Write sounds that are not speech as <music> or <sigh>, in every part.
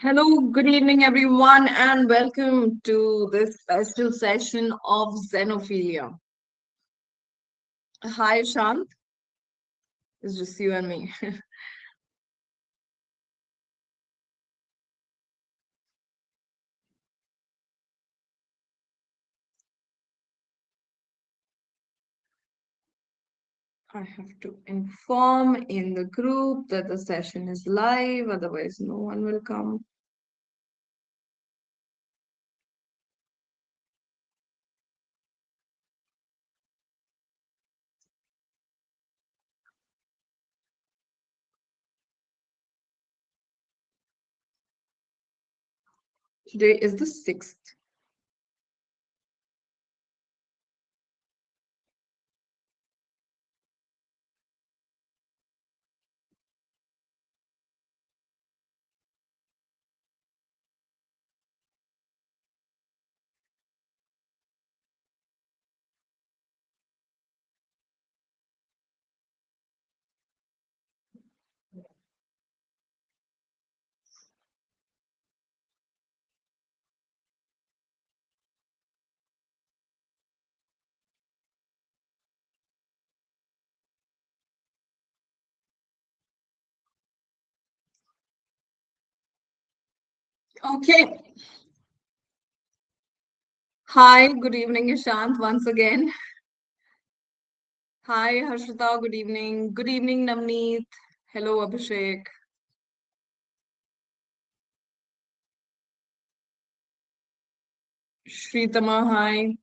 Hello, good evening, everyone, and welcome to this special session of Xenophilia. Hi, Shant. It's just you and me. <laughs> I have to inform in the group that the session is live, otherwise no one will come. Today is the 6th. Okay. Hi, good evening, Ishant, once again. Hi, Harshita, good evening. Good evening, Namneet. Hello, Abhishek. Shritama, hi.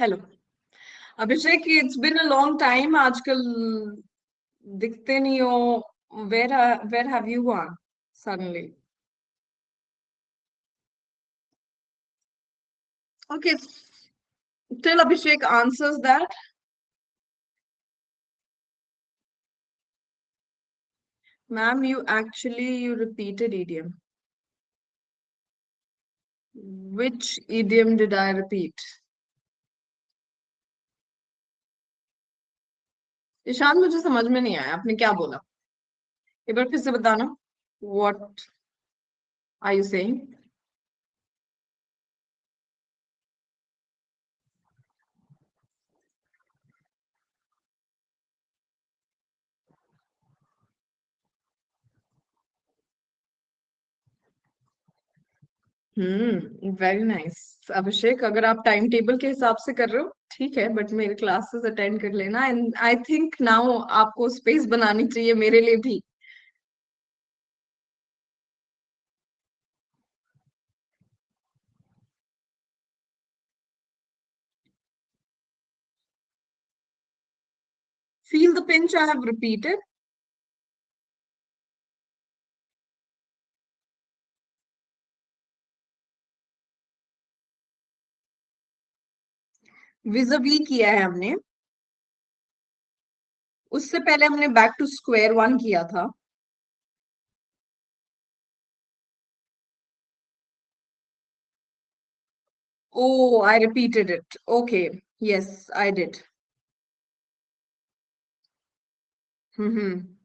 Hello. Abhishek, it's been a long time. आजकल दिखते नहीं हो. Where ha- where have you gone suddenly? Okay. Till Abhishek answers that. Ma'am, you actually you repeated idiom. Which idiom did I repeat? Ishan, मुझे समझ में नहीं आया, आपने क्या बोला? एक बार फिर से बताना what are you saying hmm very nice Abhishek, अगर आप टाइम टेबल के हिसाब से कर रहे हो, ठीक है बट मेरे क्लासेस अटेंड कर लेना एंड आई थिंक नाउ आपको स्पेस बनानी चाहिए मेरे लिए भी। Feel the pinch, i have repeated. Visibly किया है हमने। उससे पहले हमने बैक टू स्क्वायर वन किया था। ओ I repeated it okay yes I did hmm hmm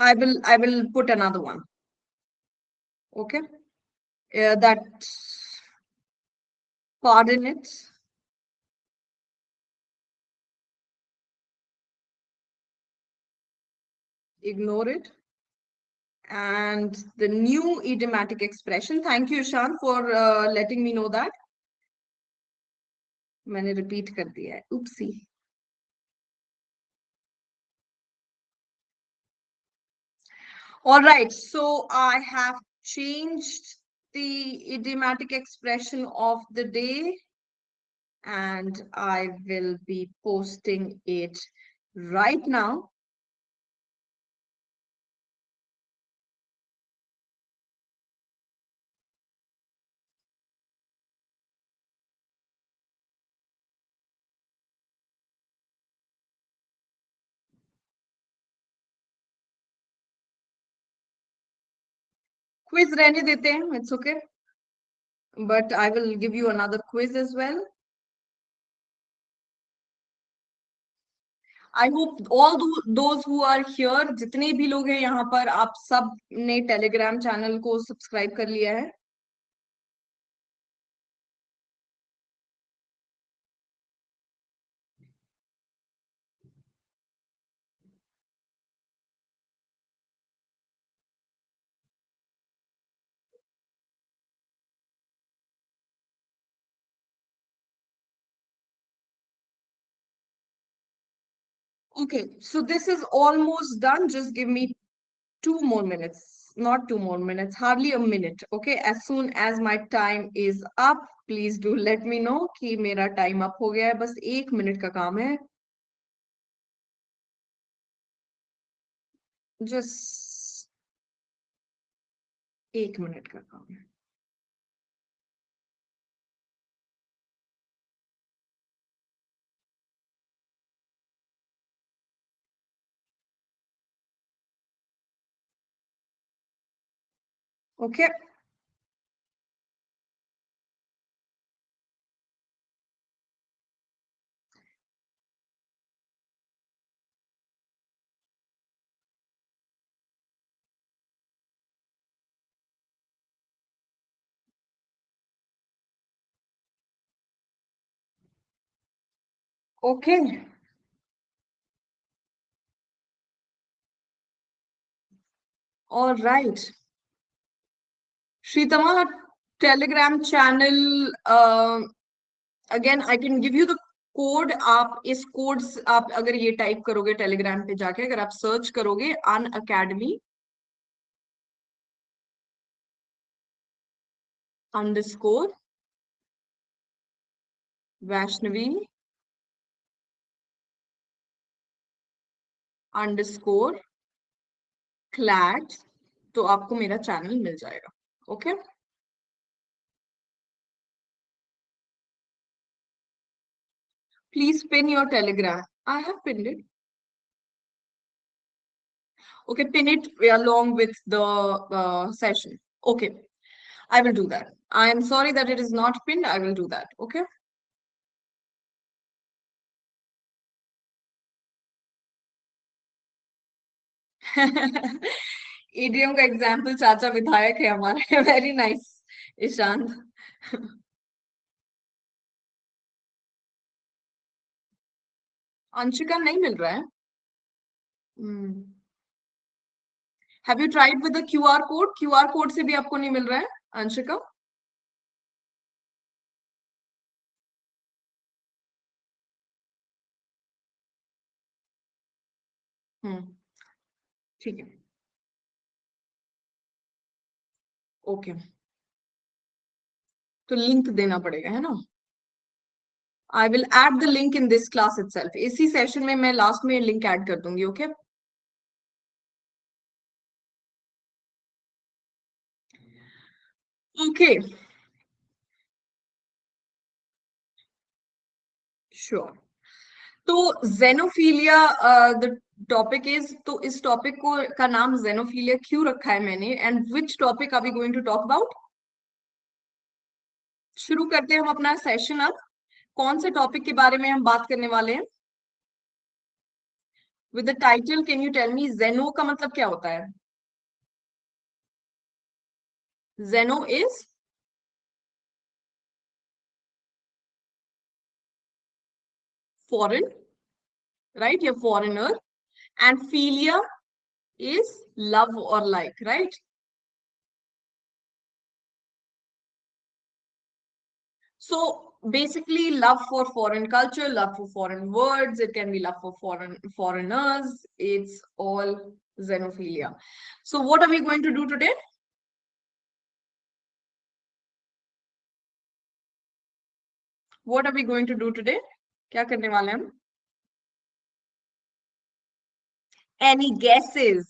i will i will put another one. Okay? Uh, that coordinates. Ignore it. And the new idiomatic expression. Thank you, Ishan, for uh, letting me know that. मैंने repeat कर दिया है. Oopsie. All right, so I have changed the idiomatic expression of the day and I will be posting it right now. Quiz रहने देते हैं it's okay but I will give you another quiz as well I hope all who are here जितने भी लोग हैं यहाँ पर, आप सबने टेलीग्राम चैनल को सब्सक्राइब कर लिया है। Okay, so this is almost done. Just give me two more minutes, not two more minutes, hardly a minute. Okay, as soon as my time is up, please do let me know कि मेरा time up हो गया है बस एक minute का काम है just एक मिनट का काम है Okay. Okay. All right. Shritama, Telegram channel. Uh, again, I can give you the code आप इस कोड आप अगर ये टाइप करोगे टेलीग्राम पे जाके अगर आप सर्च करोगे Unacademy underscore Vaishnavi underscore CLAT तो आपको मेरा चैनल मिल जाएगा okay please pin your telegram. I have pinned it. Okay pin it along with the uh, session. Okay. I will do that. I am sorry that it is not pinned. I will do that. Okay <laughs> EDM का example चाचा विधायक है हमारे। Very nice Ishan Anshika नहीं मिल रहा है? Have you tried with the QR code QR code से भी आपको नहीं मिल रहा है, अंशिका? हम्म ठीक है। ओके तो लिंक देना पड़ेगा, है ना? I will add the link in this class itself इसी सेशन में मैं लास्ट में लिंक ऐड कर दूँगी ओके okay? ओके श्योर तो जेनोफीलिया द टॉपिक इज़ तो इस टॉपिक को, का नाम जेनोफीलिया क्यों रखा है मैंने? And which topic are we going to talk about शुरू करते हैं हम अपना सेशन अब। कौन से टॉपिक के बारे में हम बात करने वाले हैं? With the title can you tell me xeno का मतलब क्या होता है? Xeno is foreign right you're foreigner. and philia is love or like, right? So basically love for foreign culture, love for foreign words, it can be love for foreign foreigners, it's all xenophilia. So what are we going to do today? What are we going to do today? Kya karne wale hum? Any guesses?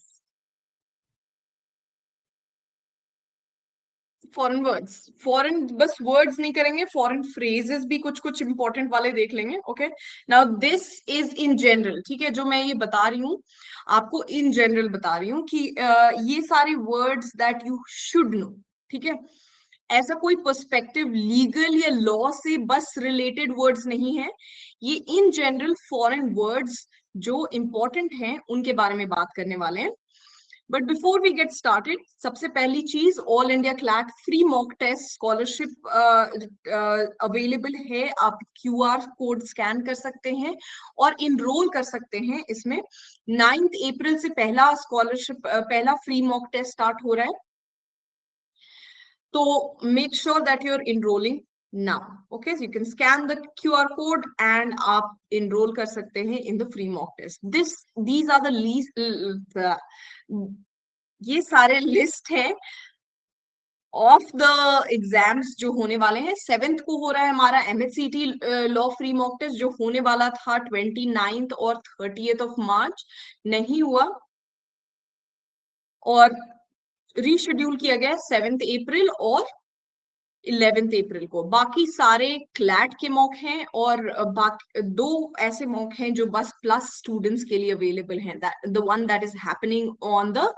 Foreign words foreign बस words नहीं करेंगे foreign phrases भी कुछ कुछ important वाले देख लेंगे okay now this is in general ठीक है? जो मैं ये बता रही हूँ आपको इन जनरल बता रही हूँ कि uh, ये सारे words that you should know ठीक है? ऐसा कोई पर्सपेक्टिव लीगल या लॉ से बस रिलेटेड वर्ड्स नहीं है। ये इन जनरल फॉरेन वर्ड्स जो इंपॉर्टेंट हैं उनके बारे में बात करने वाले हैं। But before we get started सबसे पहली चीज़ all India CLAT free mock test scholarship available है। आप क्यू आर कोड स्कैन कर सकते हैं और इनरोल कर सकते हैं इसमें। नाइन्थ अप्रैल से पहला स्कॉलरशिप uh, पहला फ्री मॉक टेस्ट स्टार्ट हो रहा है। तो make sure that you are enrolling now okay so you can scan the qr code and आप enroll कर सकते हैं in the free mock test. This these are the least the, ये सारे लिस्ट है ऑफ़ द एग्ज़ाम्स जो होने वाले हैं सेवेंथ को हो रहा है हमारा MHCT law free mock test जो होने वाला था ट्वेंटी नाइन्थ और थर्टीएथ ऑफ़ मार्च नहीं हुआ। और रीशेड्यूल किया गया सेवेंथ अप्रैल और इलेवेंथ अप्रैल को बाकी सारे क्लैट के मॉक हैं और दो ऐसे मॉक हैं जो बस प्लस स्टूडेंट्स के लिए अवेलेबल हैं the one that is happening on the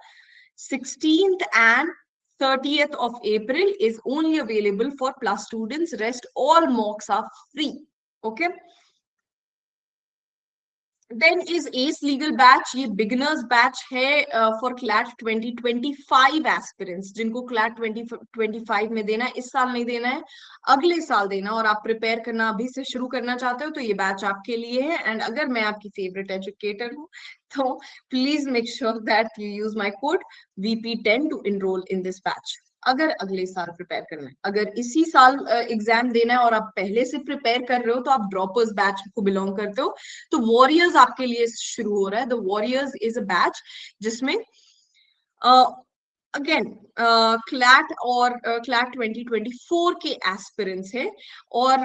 sixteen and 30th of April is only available for plus students. Rest all mocks are free. Okay. Then is ace legal batch ये beginners batch है for CLAT 2025 aspirants जिनको CLAT 2025 में देना है, इस साल नहीं देना है, अगले साल देना और आप प्रिपेयर करना, अभी से शुरू करना चाहते हो तो ये बैच आपके लिए है। एंड अगर मैं आपकी फेवरेट एजुकेटर हूँ तो please make sure that you use my code VP ten to enrol in this batch अगर अगले साल प्रिपेयर करना है। अगर इसी साल एग्ज़ाम देना है और आप पहले से प्रिपेयर कर रहे हो तो आप ड्रॉपर्स बैच को बिलोंग करते हो। तो वॉरियर्स आपके लिए शुरू हो रहा है। The warriors is a batch जिसमें अगेन क्लैट और क्लैट 2024 के एस्पिरेंट्स है। और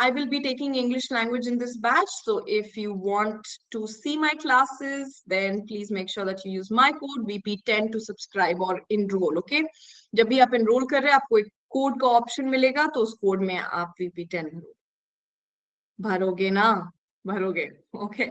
I will be taking English language in this batch so if you want to see my classes then please make sure that you use my code VP10 to subscribe और enrol okay जब भी आप enrol कर रहे हैं, आपको एक code का ऑप्शन मिलेगा तो उस कोड में आप VP10 भरोगे ना? भरोगे. ओके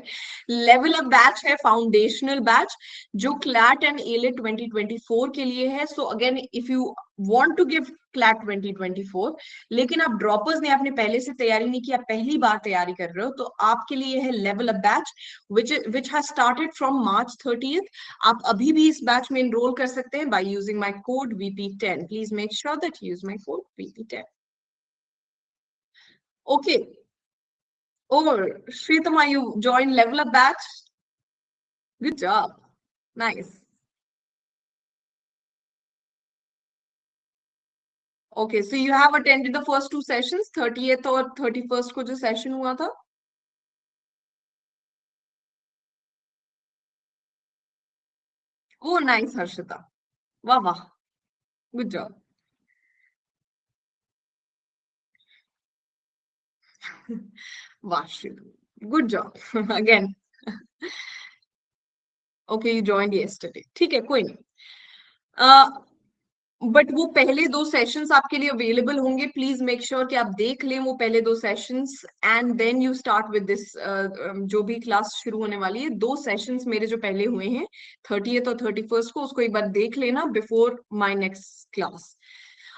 लेवल ऑफ़ बैच है फाउंडेशनल बैच जो क्लैट एंड एले 2024 के लिए है. So again if you want to give CLAT 2024 लेकिन आप ड्रॉपर्स ने आपने पहले से तैयारी नहीं की आप पहली बार तैयारी कर रहे हो तो आपके लिए है level up batch which which has started from March thirtieth आप अभी भी इस बैच में एनरोल कर सकते हैं by using my code VP10 please make sure that use my code VP10 okay. Oh, Shritama, you joined Level Up Batch. Good job. Nice. Okay so you have attended the first two sessions 30th और 31st को जो session हुआ था? वो nice Harshita वाह वाह. Good job वाह good job again okay you joined yesterday ठीक है, कोई नहीं. Uh, बट वो पहले दो सेशंस आपके लिए अवेलेबल होंगे. प्लीज़ मेक श्योर कि आप देख लें वो पहले दो sessions and then you start with this जो भी क्लास शुरू होने वाली है. दो सेशंस मेरे जो पहले हुए हैं थर्टी और थर्टी फ़र्स्ट को उसको एक बार देख लेना बिफोर माई नेक्स्ट क्लास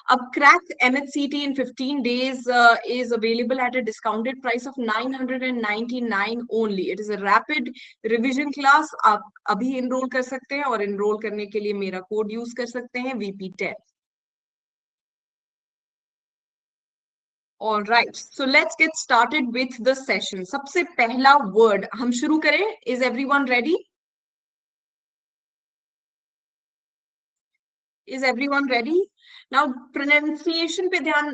अब crack MHCET in 15 days is available at a discounted price of 999 only it is a rapid revision class आप अभी एनरोल कर सकते हैं और एनरोल करने के लिए मेरा कोड यूज़ कर सकते हैं VP ten right so let's get started with with the सबसे पहला वर्ड हम शुरू करें. Is every one ready Is everyone ready? Now pronunciation पे ध्यान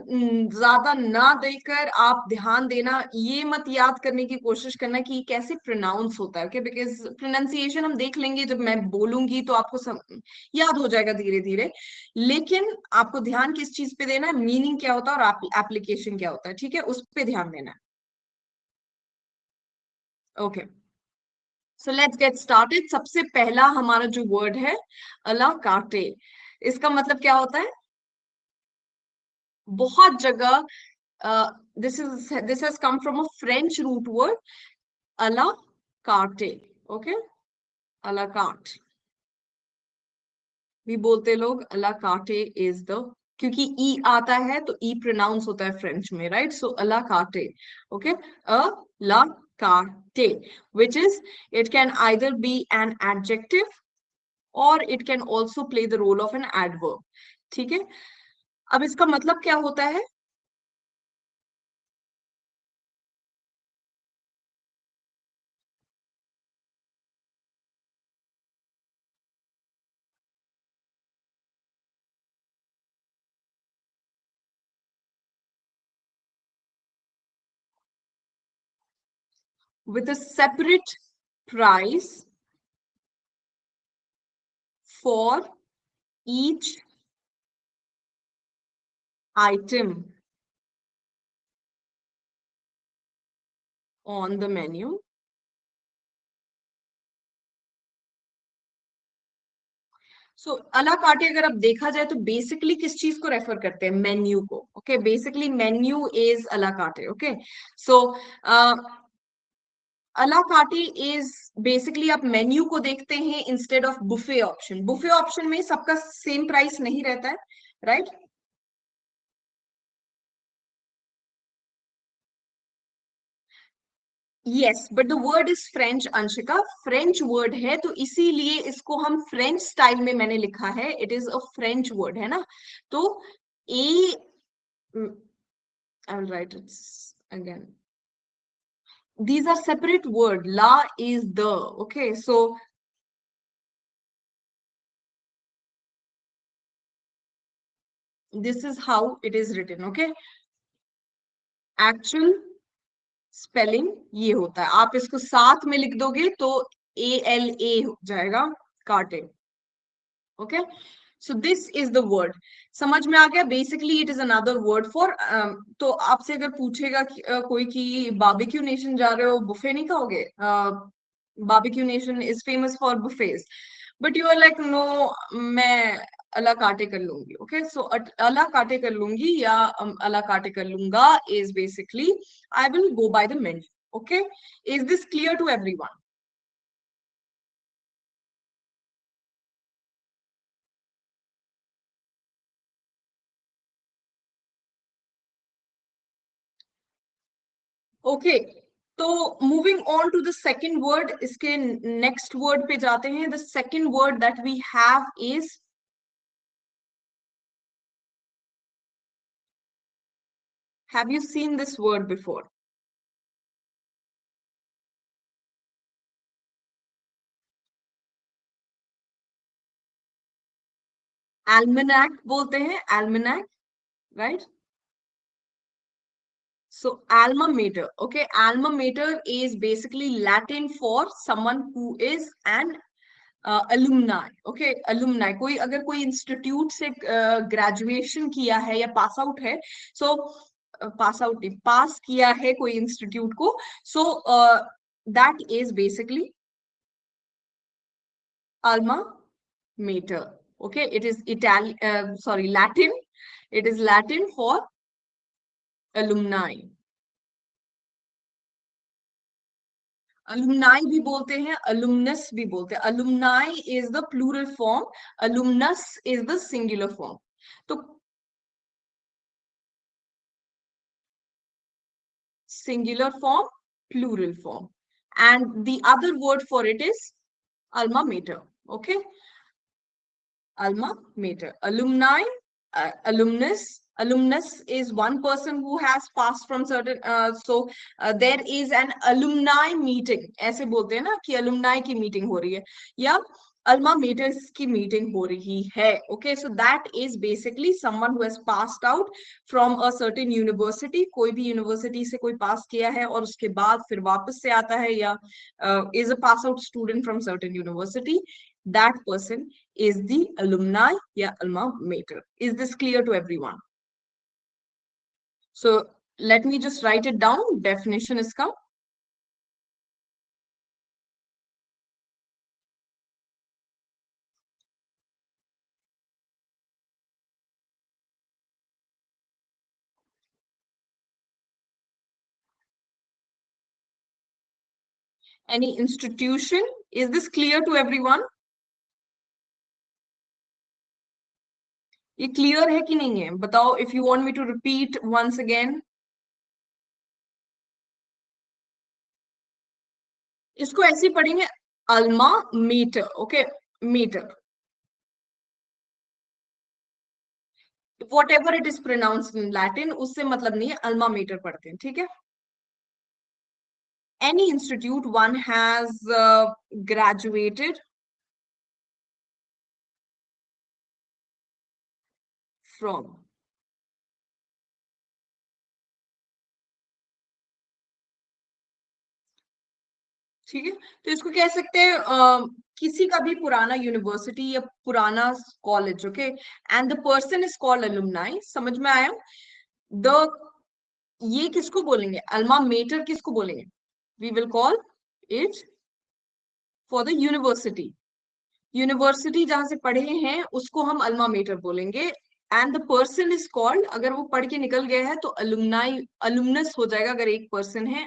ज़्यादा ना देकर आप ध्यान देना ये मत याद करने की कोशिश करना कि कैसे प्रोनाउंस होता है ओके बिकॉज़ प्रोनाउंसिएशन हम देख लेंगे जब मैं बोलूँगी तो आपको सम, याद हो जाएगा धीरे धीरे लेकिन आपको ध्यान किस चीज़ पे देना है? मीनिंग क्या होता है और एप्लीकेशन क्या होता है ठीक है? उस पर ध्यान देना है। Okay so let's get started सबसे पहला हमारा जो वर्ड है अला काटे। इसका मतलब क्या होता है? बहुत जगह this is this has come from a French root word a la carte okay अला कार्ट भी बोलते लोग अला कार्टे इज़ द क्योंकि ई आता है तो ई प्रोनाउंस होता है फ्रेंच में right so a la carte okay a la carte which is, it can either be an adjective और it can also play the role of an adverb ठीक है? अब इसका मतलब क्या होता है? With a separate price for each item on the menu. सो अला काटे अगर आप देखा जाए तो बेसिकली किस चीज़ को रेफर करते हैं? मेन्यू को ओके बेसिकली मेन्यू इज़ अला काटे ओके सो अला काटे इज़ बेसिकली आप मेन्यू को देखते हैं instead of buffet option buffet option में सबका सेम प्राइस नहीं रहता है right right? Yes but the word is French Anshika French word है तो इसीलिए इसको हम फ्रेंच स्टाइल में मैंने लिखा है. It is a French word है ना? तो a I write it's again these are separate word la is the okay so this is how it is written okay actual spelling ये होता है आप इसको साथ में लिख दोगे तो ए एल ए हो जाएगा carte okay so this is the word समझ में आ गया? Basically it is another word for तो आपसे अगर पूछेगा कि, uh, कोई कि बाबिक्यू नेशन जा रहे हो बुफे नहीं खाओगे? Barbeque Nation is famous for buffets but you are like no मैं अला काटे कर लूँगी. ओके सो अला काटे कर लूँगी या अला काटे कर लूँगा is basically I will go by the menu okay is this clear to everyone okay तो moving on to the second word इसके नेक्स्ट वर्ड पे जाते हैं the second word that we have is Have you seen this word before? Almanac बोलते हैं almanac, right? So alma mater, okay, alma mater is basically Latin for someone who is an uh, alumni, okay, alumni. अगर कोई institute से graduation uh, किया है या pass out है, so pass out pass किया है कोई इंस्टीट्यूट को so that is basically alma mater okay it is italian uh, sorry latin it is latin for alumni alumni भी बोलते हैं अलुमनस भी बोलते हैं। Alumni is the plural form alumnus is the singular form तो singular form plural form and the other word for it is alma mater okay alma mater alumni alumnus Alumnus is one person who has passed from certain. Uh, so uh, there is an alumni meeting. ऐसे बोलते हैं ना कि alumni की meeting हो रही है या alma maters की meeting हो रही है okay so that is basically someone who has passed out from a certain university कोई भी university से कोई pass किया है और उसके बाद फिर वापस से आता है या uh, is a pass out student from certain university that person is the alumni या alma mater is this clear to everyone So let me just write it down. Definition is come. Any institution? Is this clear to everyone? ये clear है कि नहीं है? बताओ if you want me to repeat once again इसको ऐसे पढ़ेंगे alma meter okay meter. Whatever it is pronounce in Latin उससे मतलब नहीं है अल्मा मीटर पढ़ते हैं ठीक है? Institute one has uh, graduated from. ठीक है? तो इसको कह सकते हैं uh, किसी का भी पुराना यूनिवर्सिटी या पुराना college okay and the person is called alumni समझ में आया? द ये किसको बोलेंगे? अल्मा मेटर किसको बोलेंगे? We will call it for the university university जहाँ से पढ़े हैं उसको हम अल्मा मेटर बोलेंगे. And the person is called अगर वो पढ़ के निकल गया है तो अलुमनाई अलुमनस हो जाएगा अगर एक पर्सन है।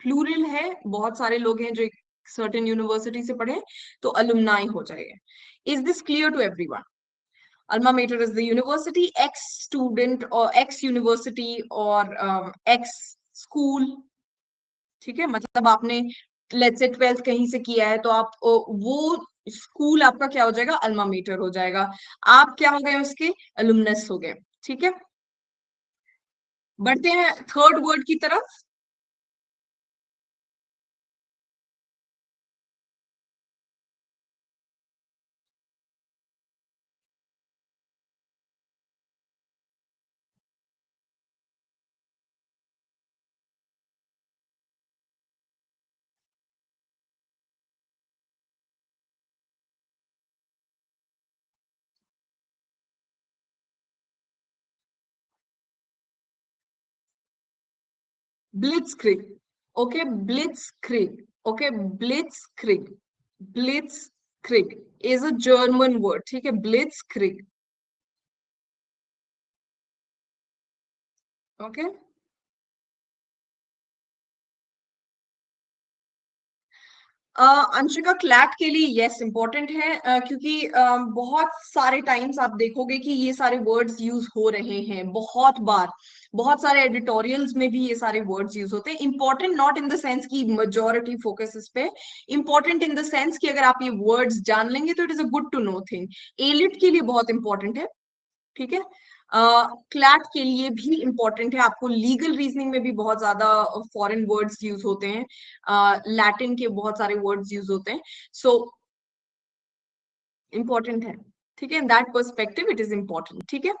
प्लूरल है बहुत सारे लोग हैं जो सर्टेन यूनिवर्सिटी से पढ़े तो अलुमनाई हो जाएगा। Is this clear to every one alma is the university x student or x university or um, x school ठीक है? मतलब आपने लेट से ट्वेल्थ कहीं से किया है तो आप वो स्कूल आपका क्या हो जाएगा? अल्मा मीटर हो जाएगा। आप क्या हो गए उसके? अलुमनस हो गए। ठीक है? बढ़ते हैं थर्ड वर्ड की तरफ़। blitzkrieg okay blitzkrieg okay blitzkrieg blitzkrieg is a german word ठीक है blitzkrieg okay अंशिका क्लैट के लिए यस इंपॉर्टेंट है uh, क्योंकि uh, बहुत सारे टाइम्स आप देखोगे कि ये सारे वर्ड्स यूज़ हो रहे हैं बहुत बार। बहुत सारे एडिटोरियल्स में भी ये सारे वर्ड्स यूज़ होते हैं। Important not in the sense की मेजोरिटी फोकस इस पे इंपॉर्टेंट इन द सेंस कि अगर आप ये वर्ड्स जान लेंगे तो it is a good to know thing AILET के लिए बहुत इंपॉर्टेंट है ठीक है? क्लैट के लिए भी इंपॉर्टेंट है। आपको लीगल रीजनिंग में भी बहुत ज़्यादा फॉरेन वर्ड्स यूज़ होते हैं। लैटिन के बहुत सारे वर्ड्स यूज़ होते हैं। सो so, इंपॉर्टेंट है। ठीक है? That perspective it is important ठीक है?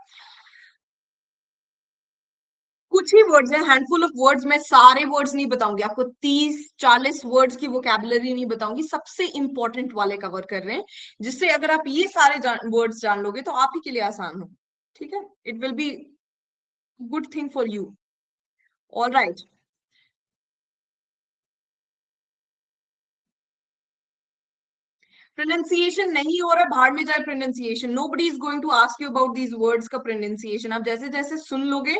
कुछ ही वर्ड्स हैं। हैंडफुल ऑफ़ वर्ड्स मैं सारे वर्ड्स नहीं बताऊँगी। आपको तीस चालीस वर्ड्स की वोकेबलरी नहीं बताऊँगी। सबसे इंपॉर्टेंट वाले कवर कर रहे हैं। जिससे अगर आप ये सारे वर्ड्स जान लोगे तो आप ही के लिए आसान हो। ठीक है? It will be good thing for you all right pronunciation नहीं हो रहा है बाहर में जाए pronunciation nobody is going to ask you about these words का प्रोनाउंसिएशन आप जैसे जैसे सुन लोगे,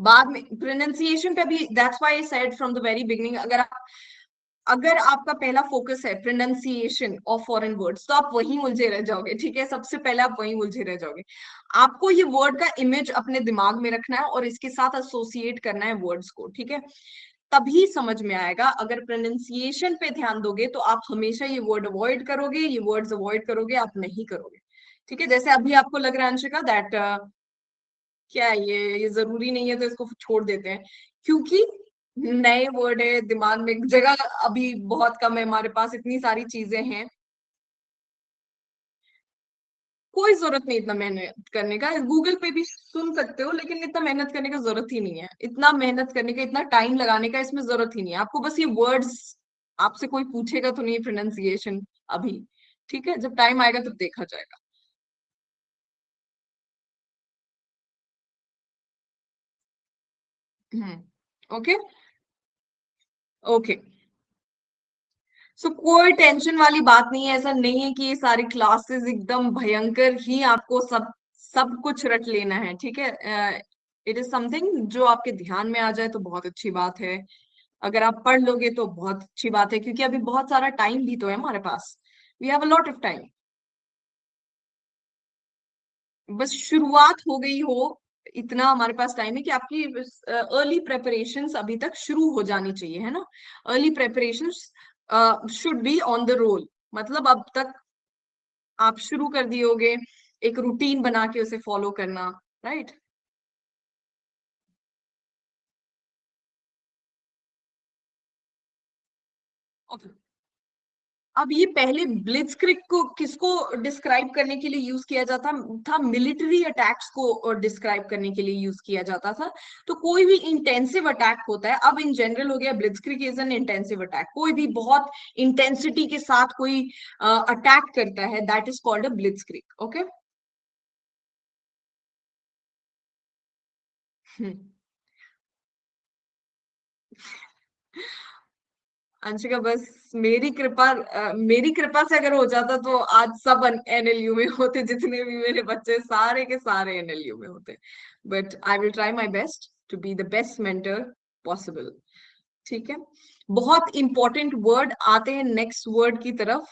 बाद में प्रोनाउंसिएशन पे भी that's why I said from the very beginning अगर आप अगर आपका पहला फोकस है प्रोनाउंसिएशन ऑफ़ फॉरेन वर्ड्स तो आप वहीं उलझे रह जाओगे, ठीक है? सबसे पहले आप वहीं उलझे रह जाओगे। आपको ये वर्ड का इमेज अपने दिमाग में रखना है और इसके साथ एसोसिएट करना है वर्ड्स को, ठीक है? तभी समझ में आएगा। अगर प्रोनाउंसिएशन पे ध्यान दोगे तो आप हमेशा ये वर्ड अवॉइड करोगे, ये वर्ड्स अवॉइड करोगे, आप नहीं करोगे, ठीक है? जैसे अभी आपको लग रहा है, अंशिका दैट क्या ये? ये ज़रूरी नहीं है तो इसको छोड़ देते हैं। क्योंकि नए वर्ड है, दिमाग में जगह अभी बहुत कम है, हमारे पास इतनी सारी चीज़ें हैं। कोई ज़रूरत नहीं इतना मेहनत करने का गूगल पे भी सुन सकते हो, लेकिन इतना मेहनत करने का ज़रूरत ही नहीं है। इतना मेहनत करने का, इतना टाइम लगाने का इसमें ज़रूरत ही नहीं है। आपको बस ये वर्ड्स आपसे कोई पूछेगा तो नहीं प्रोनाउंसिएशन अभी, ठीक है? जब टाइम आएगा तब तो देखा जाएगा। हम्म ओके ओके सो कोई टेंशन वाली बात नहीं है, ऐसा नहीं है कि ये सारी क्लासेस एकदम भयंकर ही आपको सब सब कुछ रट लेना है, ठीक है? इट इज़ समथिंग जो आपके ध्यान में आ जाए तो बहुत अच्छी बात है। अगर आप पढ़ लोगे तो बहुत अच्छी बात है, क्योंकि अभी बहुत सारा टाइम भी तो है हमारे पास। We have a lot of time बस शुरुआत हो गई हो इतना हमारे पास टाइम है कि आपकी अर्ली प्रेपरेशन अभी तक शुरू हो जानी चाहिए, है ना early preparation should be on the roll मतलब अब तक आप शुरू कर दिए एक रूटीन बना के उसे फॉलो करना राइट right? अब ये पहले ब्लिट्सक्रिग को किसको डिस्क्राइब करने के लिए यूज़ किया जाता था? मिलिट्री अटैक्स को डिस्क्राइब करने के लिए यूज़ किया जाता था। तो कोई भी इंटेंसिव अटैक होता है अब इन जनरल हो गया blitzkrieg is an intensive attack कोई भी बहुत इंटेंसिटी के साथ कोई अटैक uh, करता है that is called a blitzkrieg okay Anshika बस मेरी कृपा मेरी कृपा से अगर हो जाता तो आज सब एनएलयू में होते, जितने भी मेरे बच्चे सारे के सारे एनएलयू में होते। But I will try my best to be the best mentor possible ठीक है? बहुत इंपॉर्टेंट वर्ड आते हैं नेक्स्ट वर्ड की तरफ़।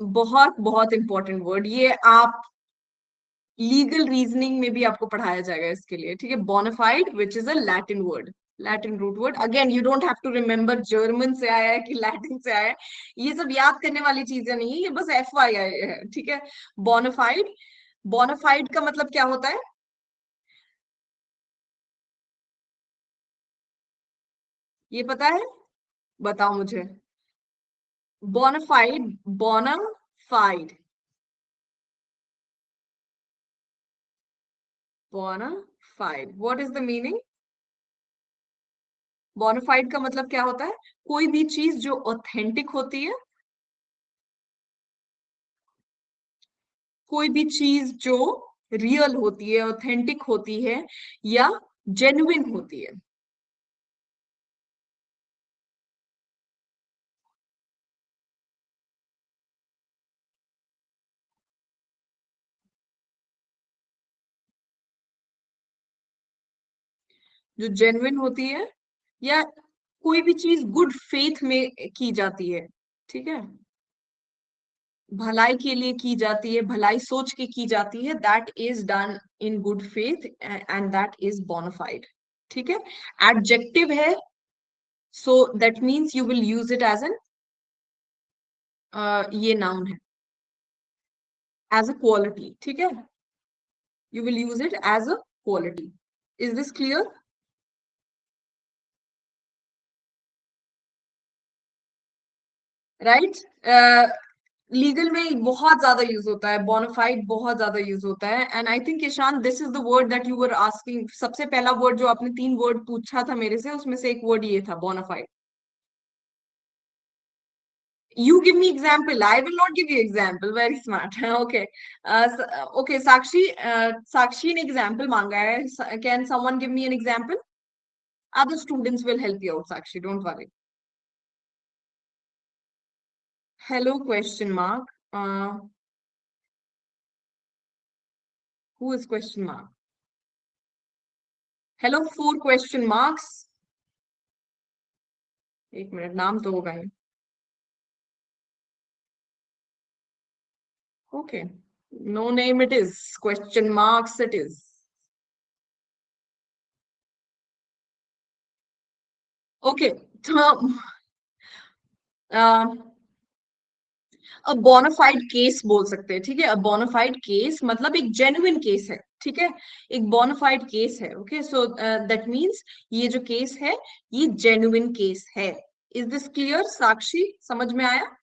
बहुत बहुत इंपॉर्टेंट वर्ड ये आप लीगल रीजनिंग में भी आपको पढ़ाया जाएगा इसके लिए, ठीक है? Bonafide which is a Latin word Latin root word again you don't have to remember German से आया है कि लैटिन से आया है। ये सब याद करने वाली चीज़ें नहीं है, ये बस एफ़ आई आई है, ठीक है? बोनाफाइड बोनाफाइड का मतलब क्या होता है? ये पता है? बताओ मुझे। Bonafide bonafide bonafide what is the meaning bonafide का मतलब क्या होता है? कोई भी चीज़ जो ऑथेंटिक होती है, कोई भी चीज़ जो रियल होती है ऑथेंटिक होती है, या जेन्युइन होती है। जो जेन्युइन होती है, या कोई भी चीज़ गुड फेथ में की जाती है, ठीक है? भलाई के लिए की जाती है, भलाई सोच के की जाती है that is done in good faith and that is bonafide ठीक है? एडजेक्टिव है so that means you will use it as an ये नाउन है एज अ क्वालिटी ठीक है? You will use it as a quality is this clear right legal में बहुत ज़्यादा यूज़ होता है बोनाफाइड बहुत ज़्यादा यूज़ होता है and I think Ishan this is the word that you were asking सबसे पहला वर्ड जो आपने तीन वर्ड पूछा था मेरे से उसमें से एक वर्ड ये था bona fide you give me example i will not give you example very smart okay uh, okay sakshi uh, sakshi an example manga hai can someone give me an example other students will help you out sakshi don't worry hello question mark uh, who is question mark hello four question marks एक minute नाम तो होगा ही okay no name it is question marks it is okay so uh, a bonafide case बोल सकते हैं, ठीक है? अ बोनाफाइड केस मतलब एक जेन्युइन केस है, ठीक है? एक बोनाफाइड केस है ओके सो दैट मींस ये जो केस है, ये जेन्युइन केस है। Is this clear Sakshi? समझ में आया?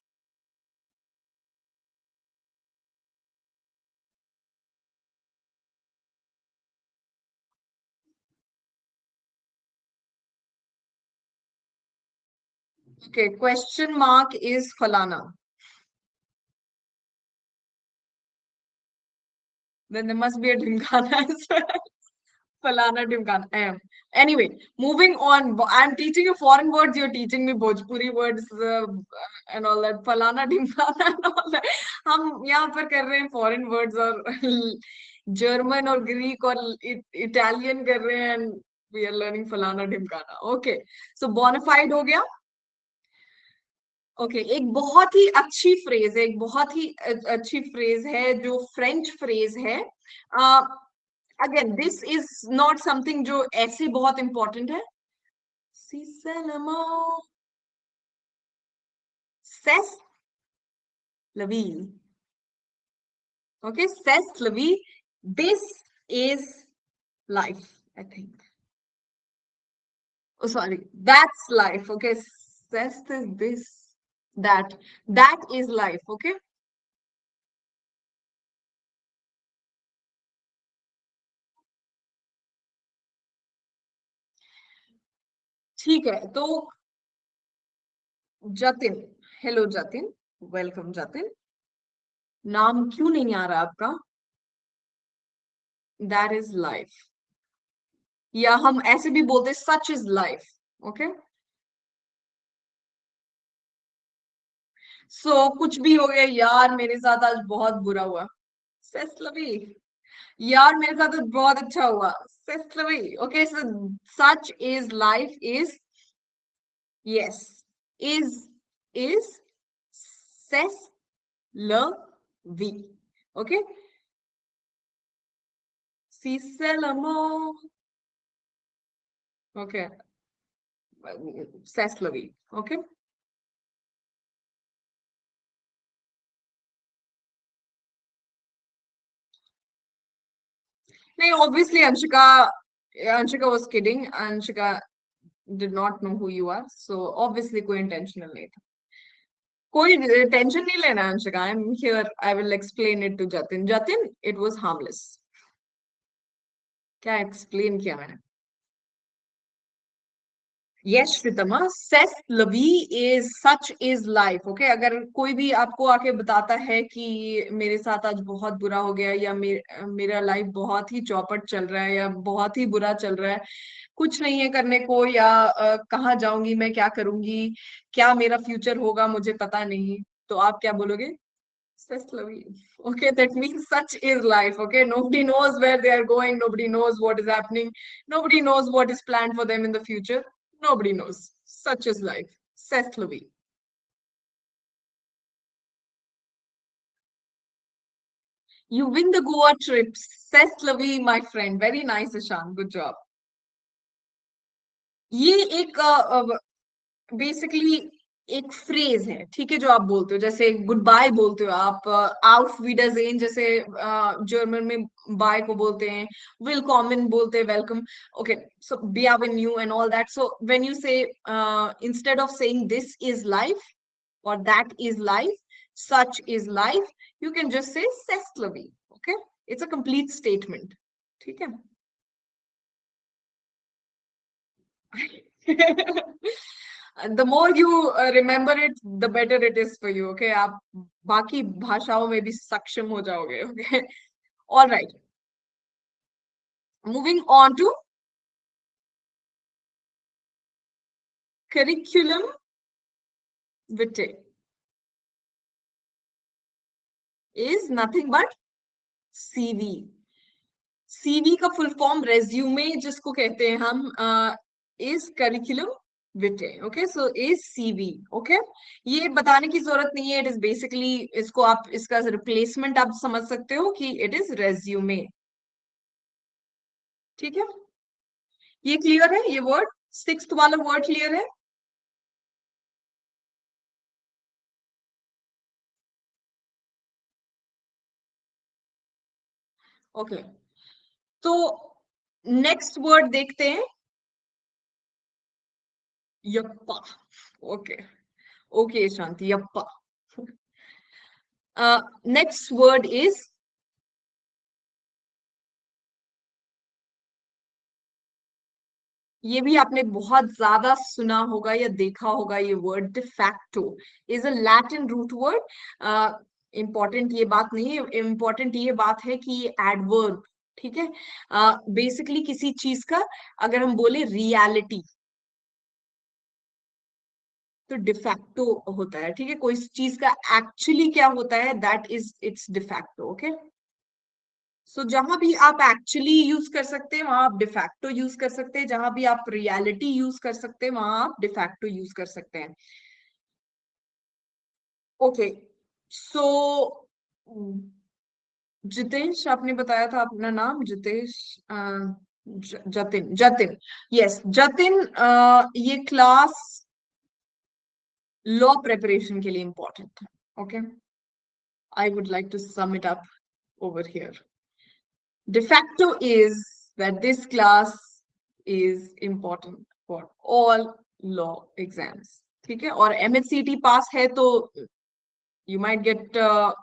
Okay, question mark is falana then there must be a Dhimkana as well. Falana Dimkana. I am. Anyway, moving on. I'm teaching you foreign words. You're teaching me Bhojpuri words uh, and all that. Falana Dimkana <laughs> and all that. हम यहाँ पर कर रहे हैं foreign words और <laughs> German और Greek और Italian कर रहे हैं and we are learning Falana Dimkana. Okay. So bonafide हो गया. Okay okay, एक बहुत ही अच्छी फ्रेज है एक बहुत ही अच्छी फ्रेज है जो फ्रेंच फ्रेज है। Again this is not something जो ऐसे बहुत इंपॉर्टेंट है। सेस लवी ओके सेस लवी this is life I think sorry that's life okay cess this that that is life, okay? ठीक है तो जतिन हेलो जतिन वेलकम जतिन। नाम क्यों नहीं आ रहा आपका? दैट इज़ लाइफ या हम ऐसे भी बोलते such is life okay so so, कुछ भी हो गया यार मेरे साथ आज बहुत बुरा हुआ सेस्लवी यार मेरे साथ आज बहुत अच्छा हुआ c'est la vie okay so such is life is yes is is cess la vie okay. Okay. Seslavi. Okay. नहीं obviously Anshika Anshika was kidding Anshika did not know who you are so obviously कोई intentional नहीं था कोई tension नहीं लेना Anshika I am here I will explain it to Jatin Jatin it was harmless क्या explain किया मैंने yes Sritama cess la vie is such is life okay अगर कोई भी आपको आके बताता है कि मेरे साथ आज बहुत बुरा हो गया या मेर, मेरा लाइफ बहुत ही चौपट चल रहा है या बहुत ही बुरा चल रहा है कुछ नहीं है करने को या कहाँ जाऊँगी मैं क्या करूँगी क्या मेरा फ्यूचर होगा मुझे पता नहीं तो आप क्या बोलोगे future. Nobody knows. Such is life. Seth Levy. You win the Goa trip. Seth Levy, my friend. Very nice, Ishan. Good job. ये एक बेसिकली एक फ्रेज है, ठीक है, जो आप बोलते हो, जैसे गुड बाय बोलते हो आप आउट वीडरजेन जैसे जर्मन में बाय को बोलते हैं विल कॉमन बोलते हैं welcome okay so be in you and all that so when you say instead of saying this is life और that is life such is life, you can just say sestlavi okay? It's a complete statement, ठीक <laughs> the more you remember it the better it is for you okay आप बाकी भाषाओं में भी सक्षम हो जाओगे okay all right moving on to curriculum vitae is nothing but CV CV का फुल फॉर्म रेज्यूमे जिसको कहते हैं हम is curriculum vitae okay so is CV okay ये बताने की ज़रूरत नहीं है इट इज़ बेसिकली इसको आप, इसका रिप्लेसमेंट आप समझ सकते हो कि इट इज़ रेज्यूमे ठीक है? ये क्लियर है? ये वर्ड सिक्स वाला वर्ड क्लियर है? Okay okay. तो नेक्स्ट वर्ड देखते हैं। Yappa. Okay. Okay, Shanti. <laughs> Yappa. Uh, next word is ये भी आपने बहुत ज़्यादा सुना होगा या देखा होगा ये word de facto is a Latin root word important ये बात नहीं है इंपॉर्टेंट ये बात है कि ये एडवर्ब ठीक है बेसिकली uh, किसी चीज़ का अगर हम बोले रियलिटी तो डिफैक्टो होता है, ठीक है? कोई चीज़ का एक्चुअली क्या होता है? That is it's de facto okay so जहाँ भी आप एक्चुअली यूज़ कर सकते हैं, वहाँ आप डिफैक्टो यूज़ कर सकते हैं। जहाँ भी आप रियलिटी यूज़ कर सकते हैं, वहाँ आप डिफैक्टो यूज़ कर सकते हैं। ओके सो जितेश, आपने बताया था अपना नाम? जितेश जतिन जतिन यस जतिन ये क्लास लॉ प्रिपरेशन के लिए इंपॉर्टेंट है okay I would like to sum it up over here facto is that this class is important for all law exams ठीक है और MHCT पास है तो get uh,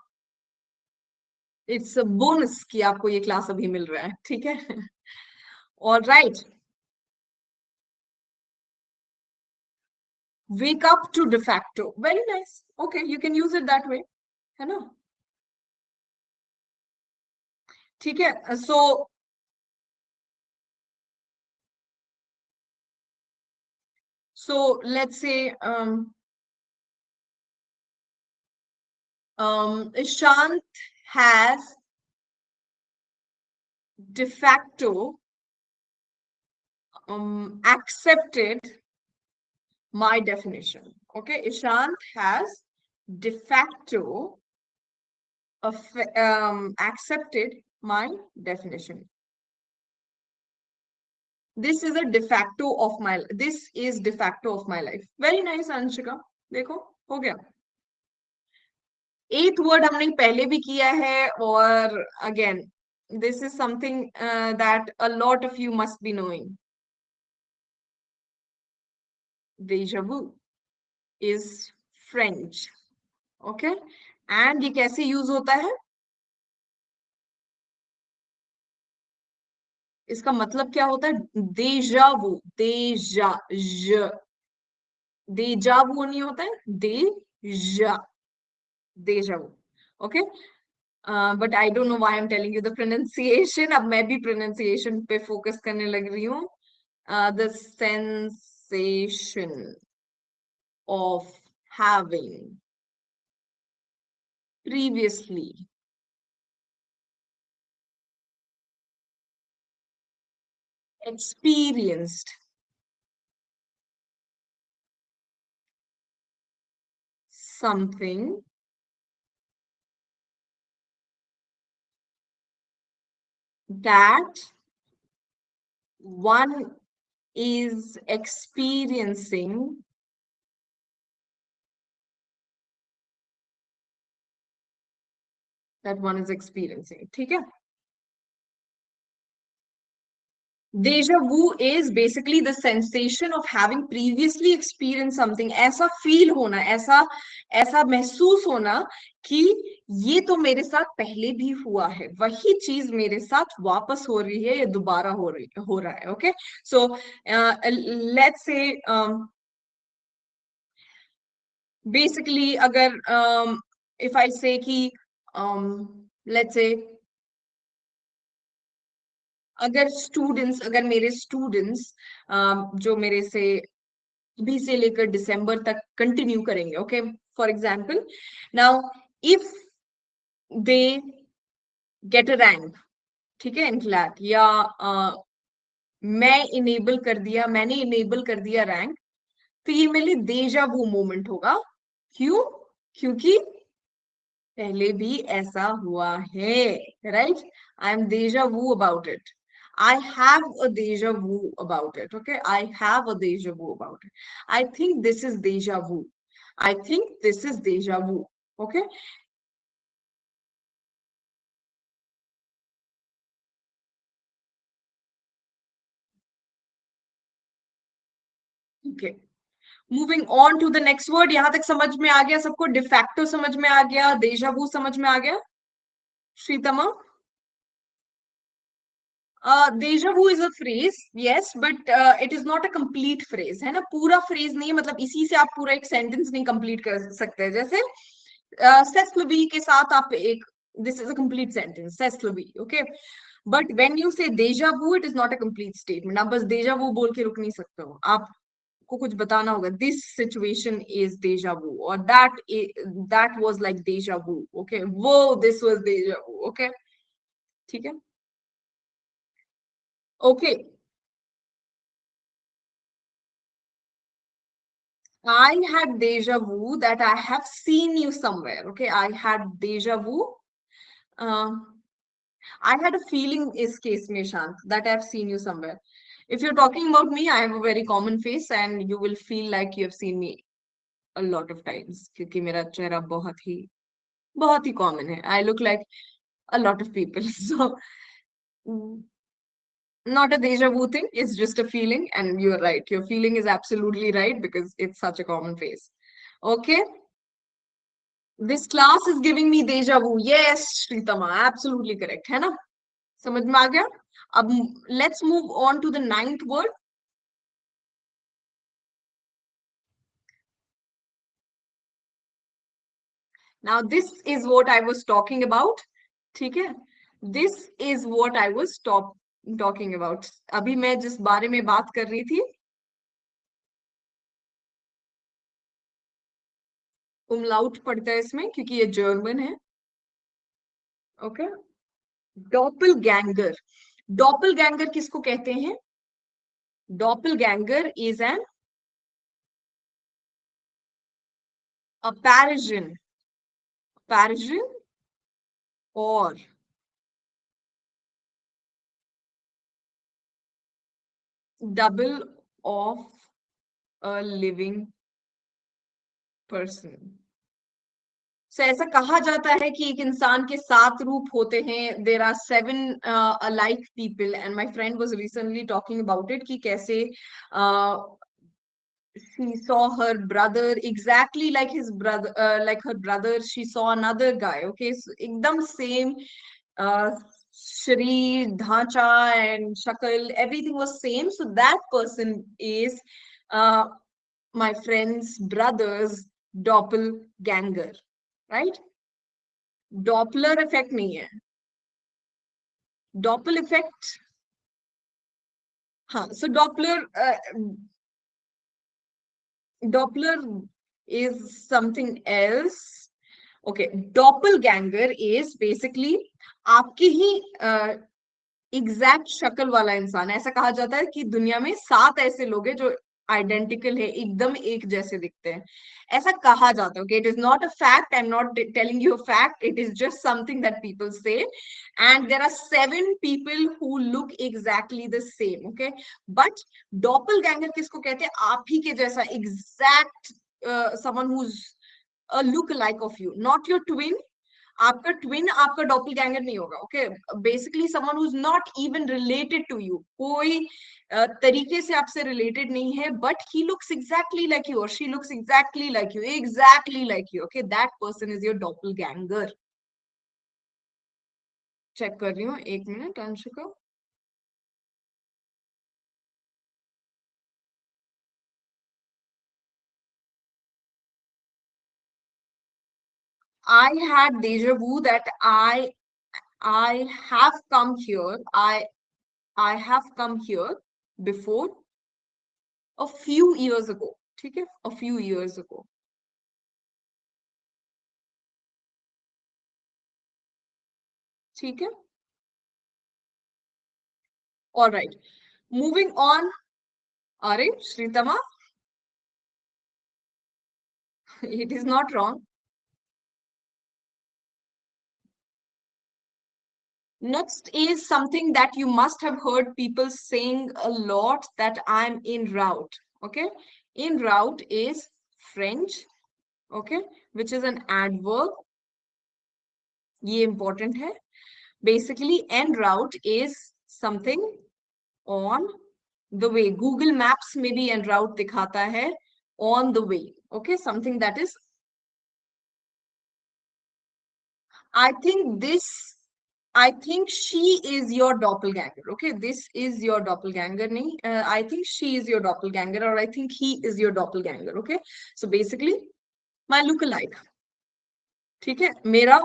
it's a bonus कि आपको ये क्लास अभी मिल रहा है ठीक है all right wake up to de facto very nice okay you can use it that way है ना ठीक है सो so let's say um, um, Ishant has de facto um, accepted my definition. Okay, Ishant has de facto um, accepted my definition. This is a de facto of my this is de facto of my life. Very nice, Anshika. देखो हो गया एथ word हमने पहले भी किया है और again this is something that a lot of you must be knowing Deja vu is French. Okay. And ये कैसे यूज़ होता है? इसका मतलब क्या होता है? देजावु देजा ज देजावु नहीं होता है deja deja vu okay but I don't know why I am telling you the pronunciation अब मैं भी प्रोनाउंसिएशन पे फोकस करने लग रही हूँ। The sensation of having previously experienced something that one is experiencing that one is experiencing ठीक है Deja vu is basically the sensation of having previously experienced something. ऐसा feel होना, ऐसा ऐसा महसूस होना कि ये तो मेरे साथ पहले भी हुआ है। वही चीज़ मेरे साथ वापस हो रही है या दोबारा हो रही, हो रहा है okay so let's say basically अगर इफ़ आई से कि लेट्स से अगर स्टूडेंट्स अगर मेरे स्टूडेंट्स जो मेरे से भी से लेकर दिसंबर तक कंटिन्यू करेंगे okay for example now if they get a rank ठीक है इन क्लैट या uh, मैं इनेबल कर दिया मैंने इनेबल कर दिया रैंक तो ये मेरे लिए देजा वो मोमेंट होगा क्यों क्योंकि पहले भी ऐसा हुआ है right I am deja vu about it I have a deja vu about it. Okay. I have a deja vu about it. I think this is deja vu. I think this is deja vu. Okay. Okay. Moving on to the next word यहाँ तक समझ में आ गया, सबको de facto समझ में आ गया देजा vu समझ में आ गया Sritama deja is a phrase yes but it is not a complete phrase है ना पूरा फ्रेज नहीं है मतलब इसी से आप पूरा एक सेंटेंस नहीं कंप्लीट कर सकते, जैसे सेस्लबी के साथ आप एक this is at sentence okay but when you say deja vu it is not a complete statement आप बस देजा वो बोल के रुक नहीं सकते हो। आपको कुछ बताना होगा this situation is deja vu और that that was like deja vu okay वो this was deja vu okay ठीक है? Okay okay. I had deja vu that I have seen you somewhere. Okay, I had deja vu. Um, I had a feeling is case mein Shant that I've seen you somewhere. If you're talking about me, I have a very common face and you will feel like you have seen me a lot of times क्योंकि मेरा चेहरा बहुत ही बहुत ही common है. I look like a lot of people. <laughs> So not a deja vu thing it's just a feeling and you're right your feeling is absolutely right because it's such a common phase okay? This class is giving me deja vu. Yes shritama absolutely correct hai na? Samajh gaya? Ab let's move on to the ninth word. Now this is what i was talking about theek hai? This is what i was talk talking about अभी मैं जिस बारे में बात कर रही थी उमलाउट पड़ता है इसमें, क्योंकि ये जर्मन है। ओके डॉपल गैंगर डॉपल गैंगर किसको कहते हैं? डॉपल गैंगर इज़ एन पैरिजन पैरिजन और double of a living person so ऐसा कहा जाता है कि एक इंसान के सात रूप होते हैं there are seven alike people and my friend was recently talking about it कि कैसे uh, she saw her brother exactly like his brother uh, like her brother she saw another guy okay so ekdam same uh, Shri, Dhacha, and Shakal, everything was same. So that person is uh, my friend's brother's doppelganger, right? Doppler effect hai. Doppel effect. Huh. So Doppler, uh, Doppler is something else. Okay, doppelganger is basically आपकी ही exact शक्ल वाला इंसान ऐसा कहा जाता है कि दुनिया में सात ऐसे लोग हैं जो आइडेंटिकल है, एकदम एक जैसे दिखते हैं। ऐसा कहा जाता है okay it is not a fact I am not telling you a fact it is just something that people say and there are seven people who look exactly the same okay but doppelganger किसको कहते हैं? आप ही के जैसा exact someone who's look like of you not your twin आपका twin आपका doppelganger नहीं होगा okay basically someone who is not even related to you कोई तरीके से आपसे रिलेटेड नहीं है but he looks exactly like you और she looks exactly like you exactly like you okay that person is your doppelganger check कर रही हूँ, एक minute Anshuka I had deja vu that I I have come here. I I have come here before a few years ago. Okay, a few years ago. Okay. All right. Moving on. Are <laughs> Sritama? It is not wrong. Next is something that you must have heard people saying a lot that I'm in route. Okay. In route is French. Okay. Which is an adverb. Ye important hai. Basically, en route is something on the way. Google Maps may be en route dikhata hai on the way. Okay. Something that is I think this I think she is your doppelganger. Okay, this is your doppelganger. Uh, I think she is your doppelganger, or I think he is your doppelganger. Okay, so basically, my look-alike. ठीक है मेरा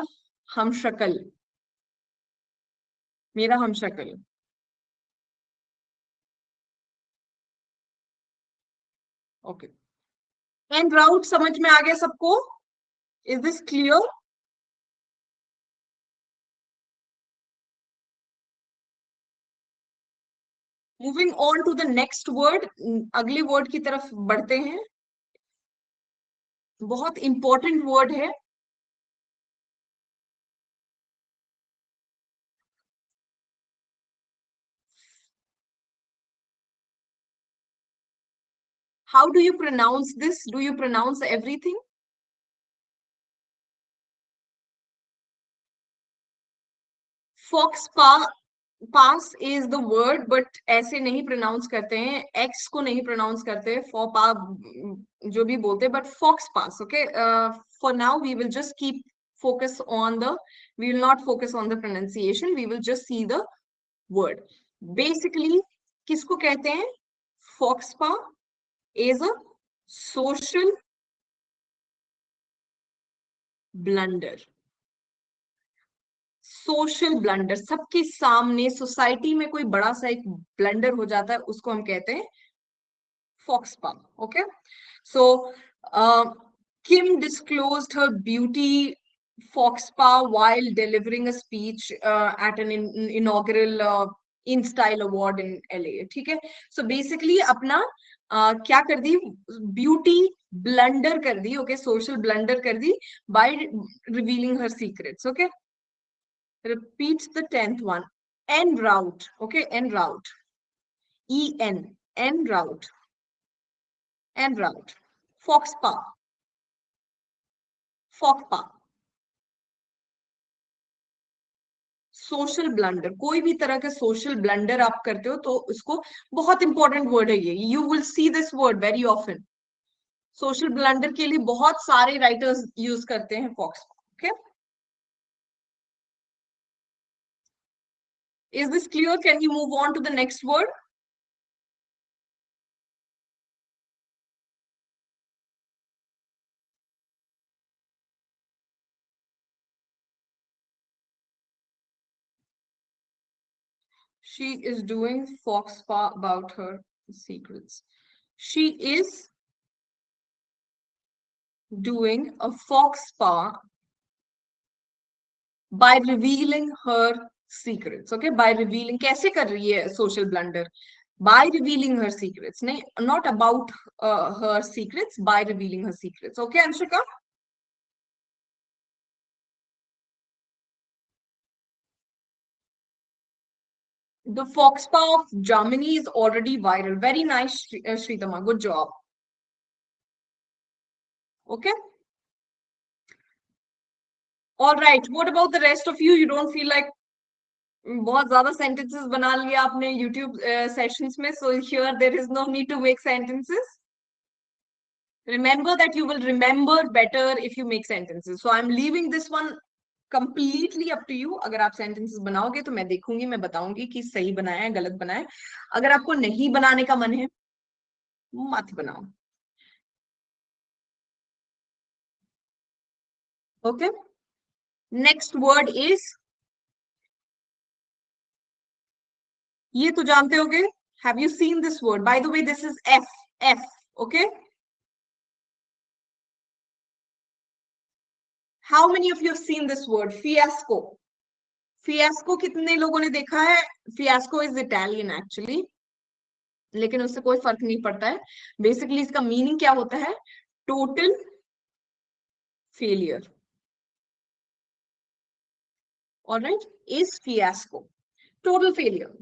हम शक्ल मेरा हम शक्ल okay and राउट समझ में आ गया सबको is this clear moving on to the next word अगले वर्ड की तरफ़ बढ़ते हैं बहुत इंपॉर्टेंट वर्ड है how do you pronounce this do you pronounce everything fox pa pas is the word but ऐसे नहीं प्रोनाउंस करते हैं एक्स को नहीं प्रोनाउंस करते फोपा जो भी बोलते but faux pas okay for now we will just keep focus on the we will not focus on the pronunciation we will just see the word basically किसको कहते हैं? Faux pas is a social blunder social blunder सबके सामने society में कोई बड़ा सा एक ब्लंडर हो जाता है उसको हम कहते हैं faux pas okay so Kim disclose her beauty faux pas while delivering a speech at an inaugural in style award in L A ठीक है? सो बेसिकली अपना uh, क्या कर दी? ब्यूटी ब्लंडर कर दी ओके सोशल ब्लंडर कर दी by revealing her secret okay? Repeats the 10th one. En route. Okay en route. En en route. En route. Foxpa. Foxpa. Social blunder कोई भी तरह का social blunder आप करते हो तो उसको बहुत इंपॉर्टेंट वर्ड है ये. You will see this word very often social blunder के लिए बहुत सारे राइटर्स यूज़ करते हैं faux okay okay? Is this clear? Can you move on to the next word? She is doing fox about her secrets. She is doing a fox spa by revealing her secrets okay? By revealing kaise kar rahi hai social blunder? By revealing her secrets not about uh, her secrets by revealing her secrets okay anshika? The foxpa of germany is already viral. Very nice shritama uh, good job. Okay? All right. What about the rest of you? You don't feel like बहुत ज़्यादा sentences बना लिया आपने YouTube sessions में so here there is no need to make sentences remember that you will remember better if you make sentences so I am leaving this one completely up to you अगर आप sentences बनाओगे तो मैं देखूँगी, मैं बताऊँगी कि सही बनाए या गलत बनाए अगर आपको नहीं बनाने का मन है, मत बनाओ। ओके नेक्स्ट वर्ड इज़ ये तो जानते होगे। Have you seen this word by the way this is F F okay how many of you seen this word fiasco fiasco कितने लोगों ने देखा है? फियास्को इज़ इटालियन एक्चुअली लेकिन उससे कोई फ़र्क नहीं पड़ता है। बेसिकली इसका मीनिंग क्या होता है? Total failure all right is fiasco total failure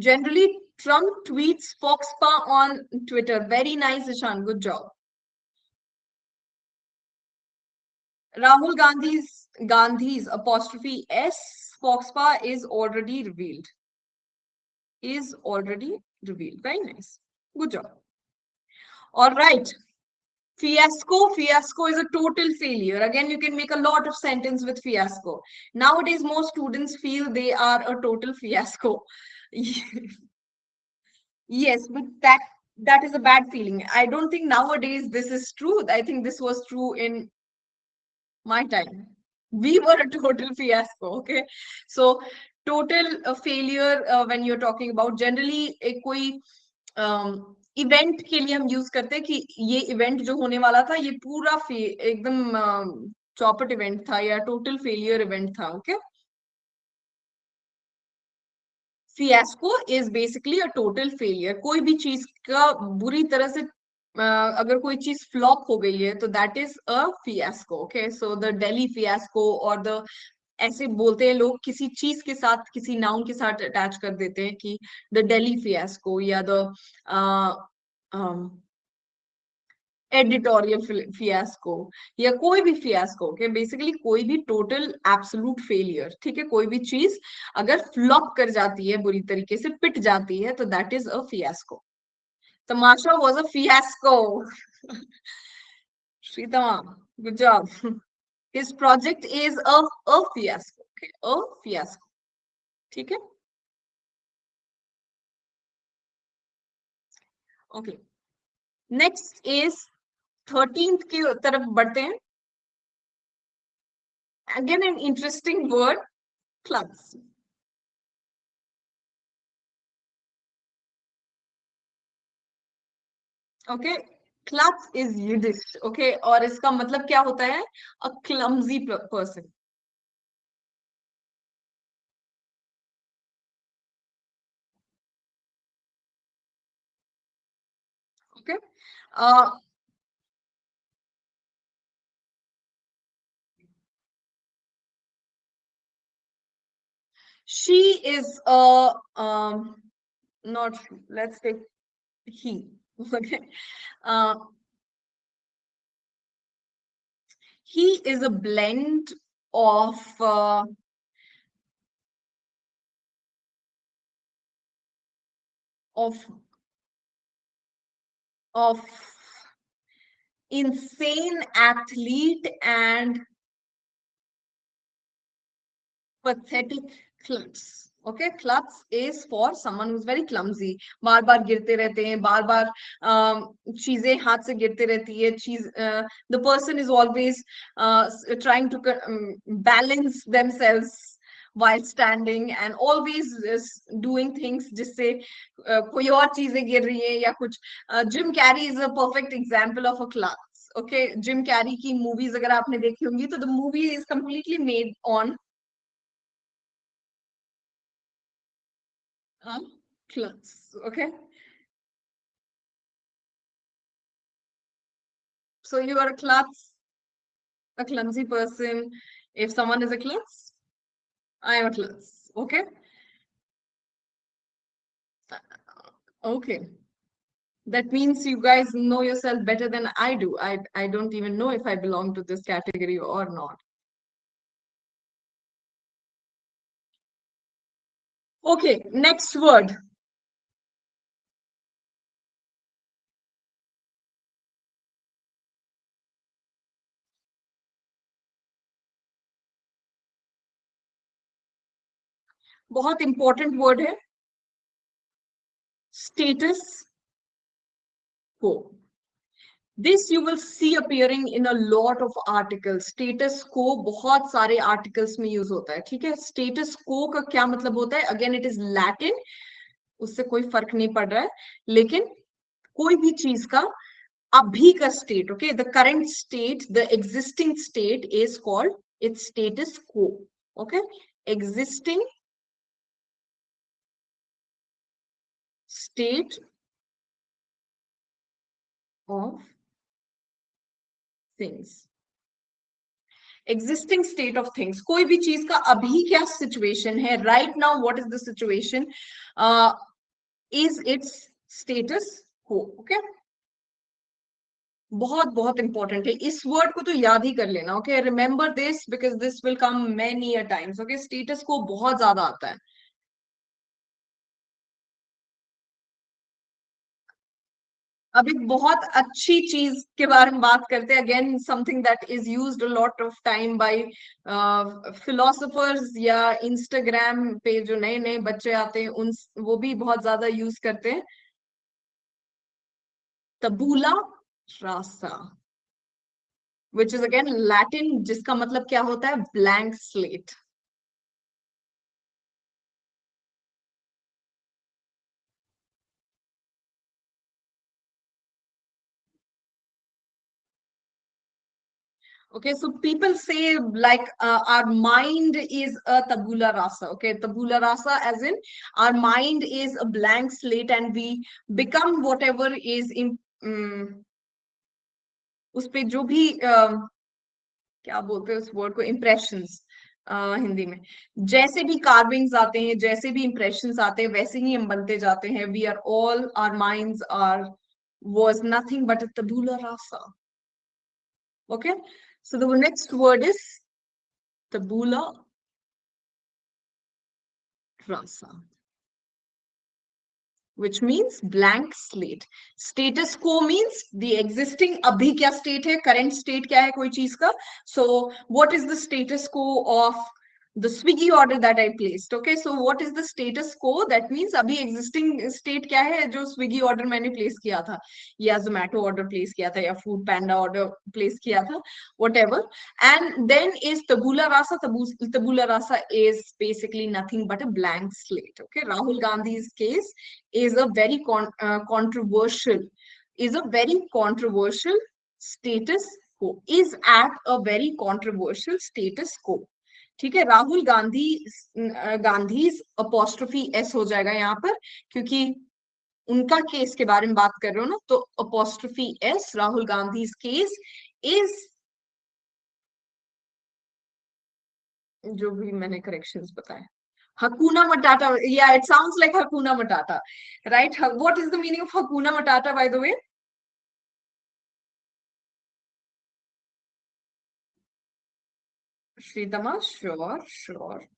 Generally, Trump tweets Foxpa on Twitter. Very nice, Ishan. Good job. Rahul Gandhi's Gandhi's apostrophe S Foxpa is already revealed. Is already revealed. Very nice. Good job. All right. Fiasco. Fiasco is a total failure. Again, you can make a lot of sentence with fiasco. Nowadays, most students feel they are a total fiasco. Yes, but that that is a bad feeling. I don't think nowadays this is true. I think this was true in my time we were a total fiasco okay so total uh, failure uh, when you're talking about generally कोई event um, के लिए हम use करते हैं कि ये event जो होने वाला था ये पूरा एकदम चौपट इवेंट था या टोटल फेलियर इवेंट था okay fiasco is basically a total failure कोई भी चीज़ का बुरी तरह से uh, अगर कोई चीज़ फ्लॉप हो गई है तो that is a fiasco okay so the daily fiasco और द ऐसे बोलते हैं लोग किसी चीज़ के साथ किसी नाउन के साथ अटैच कर देते हैं कि द डेली फियास्को या द एडिटोरियल फियास्को या कोई भी फियास्को के बेसिकली कोई भी टोटल एब्सोलूट फेलियर ठीक है? कोई भी चीज़ अगर फ्लॉप कर जाती है, बुरी तरीके से पिट जाती है तो that is a fiasco Tamasha was a fiasco Sritama good job project is a a fiasco, okay? A fiasco, ठीक है? ओके नेक्स्ट इज़ थर्टींथ की तरफ़ बढ़ते हैं। Again an interesting word klutz okay klutz is Yiddish okay और इसका मतलब क्या होता है? A clumsy person okay she is a um not let's take he <laughs> okay? Uh he is a blend of uh, of of insane athlete and pathetic klutz okay klutz is for someone who's very clumsy बार बार गिरते रहते हैं बार बार चीज़ें हाथ से गिरते रहती है चीज़ is always uh, trying to um, balance themselves while standing and always is doing things जिससे uh, कोई और चीज़ें गिर रही है या कुछ Jim Carrey is a perfect example of a klutz okay Jim Carrey की मूवीज़ अगर आपने देखी होंगी तो the movie is completely made on huh? clothes, okay? So you are a klutz, a clumsy person. If someone is a klutz, I am a klutz, okay? Uh, okay. That means you guys know yourself better than I do. I, I don't even know if I belong to this category or not. Okay, next word. बहुत important word है status quo this you will see appearing in a lot of article status quo बहुत सारे articles में use होता है, ठीक है? Status को का क्या मतलब होता है? अगेन इट इज़ लैटिन उससे कोई फ़र्क नहीं पड़ रहा है। लेकिन कोई भी चीज़ का अभी का state okay the current state the existing state is called it's status quo okay existing state of things. Existing state of things. कोई भी चीज़ का अभी क्या सिचुएशन है? Right now what is the situation is it's status quo okay बहुत बहुत important है। इस वर्ड को तो याद ही कर लेना okay remember this because this will come many a times okay status quo बहुत ज़्यादा आता है। अब एक बहुत अच्छी चीज़ के बारे में बात करते हैं। Again something that is used lot of time by philosophers या इंस्टाग्राम पे जो नए नए बच्चे आते हैं, उन वो भी बहुत ज़्यादा यूज़ करते हैं। Tabula rasa which is again Latin जिसका मतलब क्या होता है? Blank slate. Okay, so people say like uh, our mind is a tabula rasa. Okay, tabula rasa as in our mind is a blank slate and we become whatever is in um, उस पे जो भी uh, क्या बोलते हैं उस word को impressions uh, Hindi में जैसे भी कार्विंग्स आते हैं जैसे भी इम्प्रेशंस आते हैं वैसे ही हम बनते जाते हैं we are all our minds are was nothing but a tabula rasa okay So the next word is tabula rasa, which means blank slate. Status quo means the existing abhi kya state hai, current state kya hai koi cheez ka. So what is the status quo of the Swiggy order that I placed. Okay, so what is the status quo? That means अभी existing state क्या है जो Swiggy order मैंने place किया था या Zomato order place किया था या Food Panda order place किया था whatever. And then is tabula rasa. Tabula rasa is basically nothing but a blank slate. Okay, Rahul Gandhi's case is a very con uh, controversial is a very controversial status quo is at a very controversial status quo ठीक है, Rahul Gandhi Gandhi apostrophe S हो जाएगा यहाँ पर, क्योंकि उनका case के बारे में बात कर रहे हो ना तो apostrophe S Rahul Gandhi case is जो भी मैंने करेक्शन बताया हकुना मटाटा या it sound like hakuna matata right what is the meaning of hakuna matata by the way Sure, sure.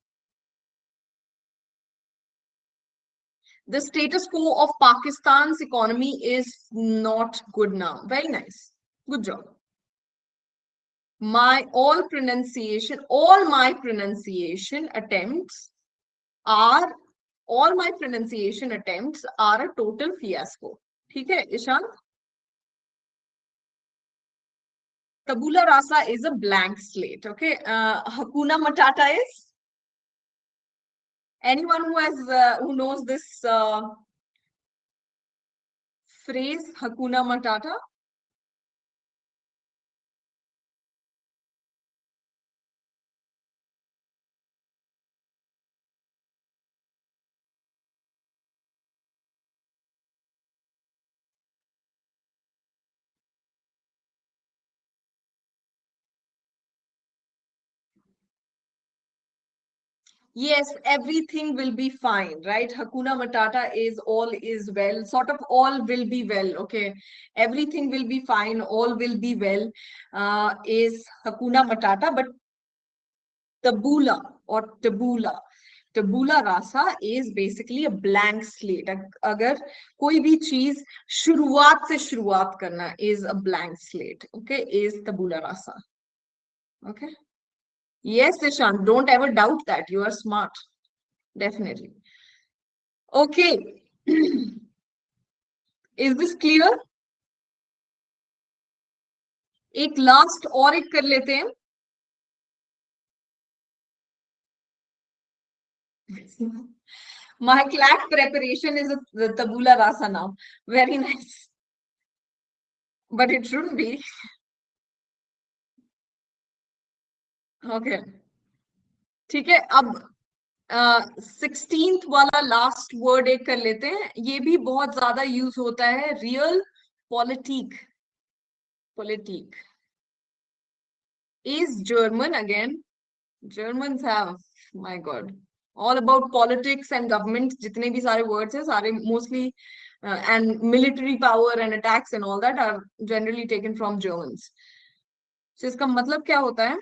The status quo of Pakistan's economy is not good now. Very nice. Good job. My all pronunciation, all my pronunciation attempts are, all my pronunciation attempts are a total fiasco. Okay, Ishan? Tabula rasa is a blank slate. Okay. Uh, Hakuna Matata is anyone who has uh, who knows this uh, phrase Hakuna Matata. Yes everything will be fine right? Hakuna matata is all is well sort of all will be well okay? Everything will be fine all will be well uh, is hakuna matata but tabula or tabula tabula rasa is basically a blank slate. Agar koi bhi cheez shuruaat se shuruaat karna is a blank slate okay is tabula rasa okay Yes, Ishan, don't ever doubt that. You are smart. Definitely. Okay. <clears throat> Is this clear? एक last और एक कर लेते हैं My class preparation is a tabula rasa now. Very nice. But it shouldn't be. Okay ठीक है, अब sixteenth वाला लास्ट वर्ड एक कर लेते हैं। ये भी बहुत ज़्यादा यूज़ होता है realpolitik politik is German again German my god all about politics and government जितने भी सारे वर्ड्स हैं, सारे mostly and military power and attacks and all that are generally taken from German इसका मतलब क्या होता है?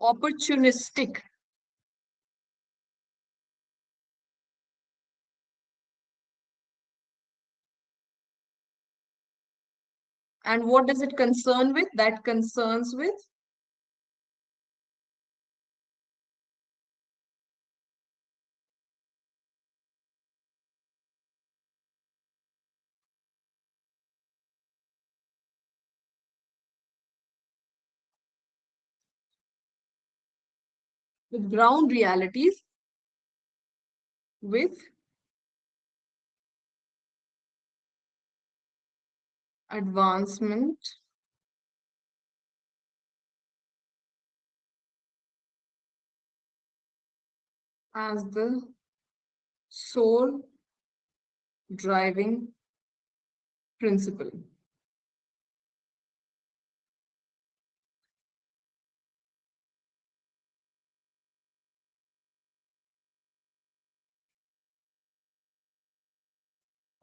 Opportunistic. And what does it concern with? That concerns with with ground realities with advancement as the sole driving principle.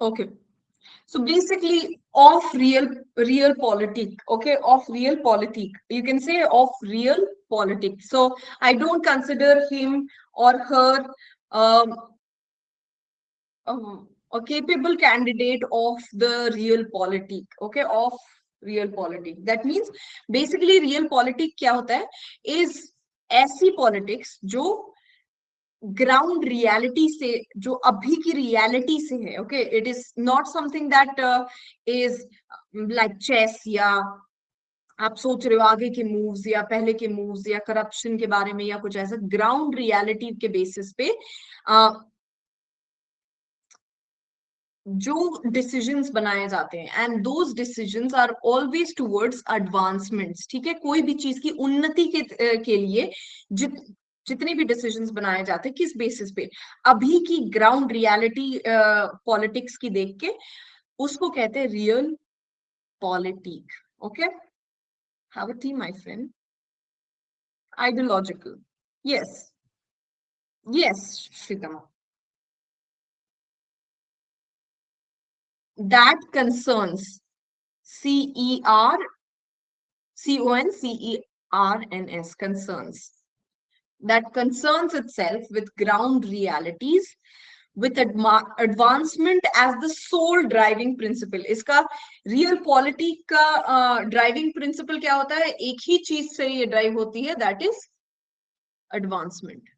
Okay. So basically of real real politic, okay, of real politic. You can say of real politic. So I don't consider him or her um, um, a capable candidate of the real politic, okay, of real politic. That means basically real politic क्या होता है is ऐसी politics जो ground reality से जो अभी की reality से है okay it is not something that is like chess या आप सोच रहे हो आगे के मूव्स या पहले के मूव्स या करप्शन के बारे में या कुछ ऐसा ग्राउंड रियलिटी के बेसिस पे uh, जो डिसीजंस बनाए जाते हैं। And those decisions are always towards advancements ठीक है? कोई भी चीज़ की उन्नति के, के लिए जित जितने भी डिसीजंस बनाए जाते हैं, किस बेसिस पे? अभी की ग्राउंड रियलिटी पॉलिटिक्स की देख के उसको कहते हैं realpolitik okay have a my friend ideological yes yes Sritama that concerns C E R, C O N C E R N S, concerns. That concerns itself with ground realities with advancement as the sole driving principle इसका real polity का uh, driving principle क्या होता है एक ही चीज़ से ये drive होती है that is advancement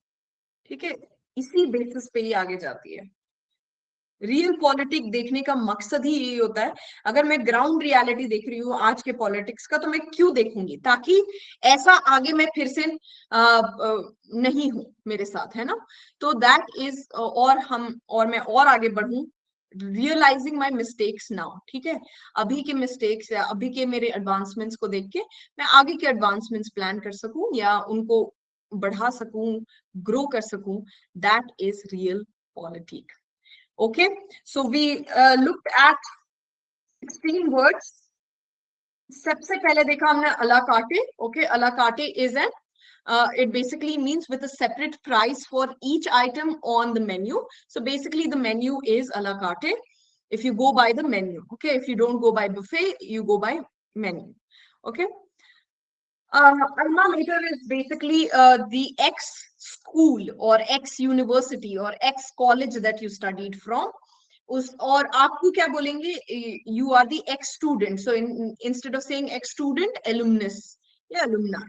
ठीक है इसी basis पे ही आगे जाती है रियल पॉलिटिक देखने का मकसद ही यही होता है। अगर मैं ग्राउंड रियलिटी देख रही हूँ आज के पॉलिटिक्स का तो मैं क्यों देखूँगी? ताकि ऐसा आगे मैं फिर से आ, आ, नहीं हूँ मेरे साथ है ना? तो दैट इज़ और हम और मैं और आगे बढ़ू। रियलाइजिंग माई मिस्टेक्स नाउ ठीक है? अभी के मिस्टेक्स या अभी के मेरे एडवांसमेंट्स को देख के मैं आगे के एडवांसमेंट्स प्लान कर सकूँ या उनको बढ़ा सकूँ ग्रो कर सकूँ। That is realpolitik Okay, so we uh, looked at 16 words. सबसे पहले देखा हमने alacarte. Okay, alacarte is an uh, it basically means with a separate price for each item on the menu. So basically the menu is a la carte. If you go by the menu, okay. If you don't go by buffet, you go by menu, okay. Uh, alma mater is basically uh, the ex school or ex university or ex college that you studied from. उस और आपको क्या बोलेंगे? You are the ex student so instead of saying ex student alumnus या alumna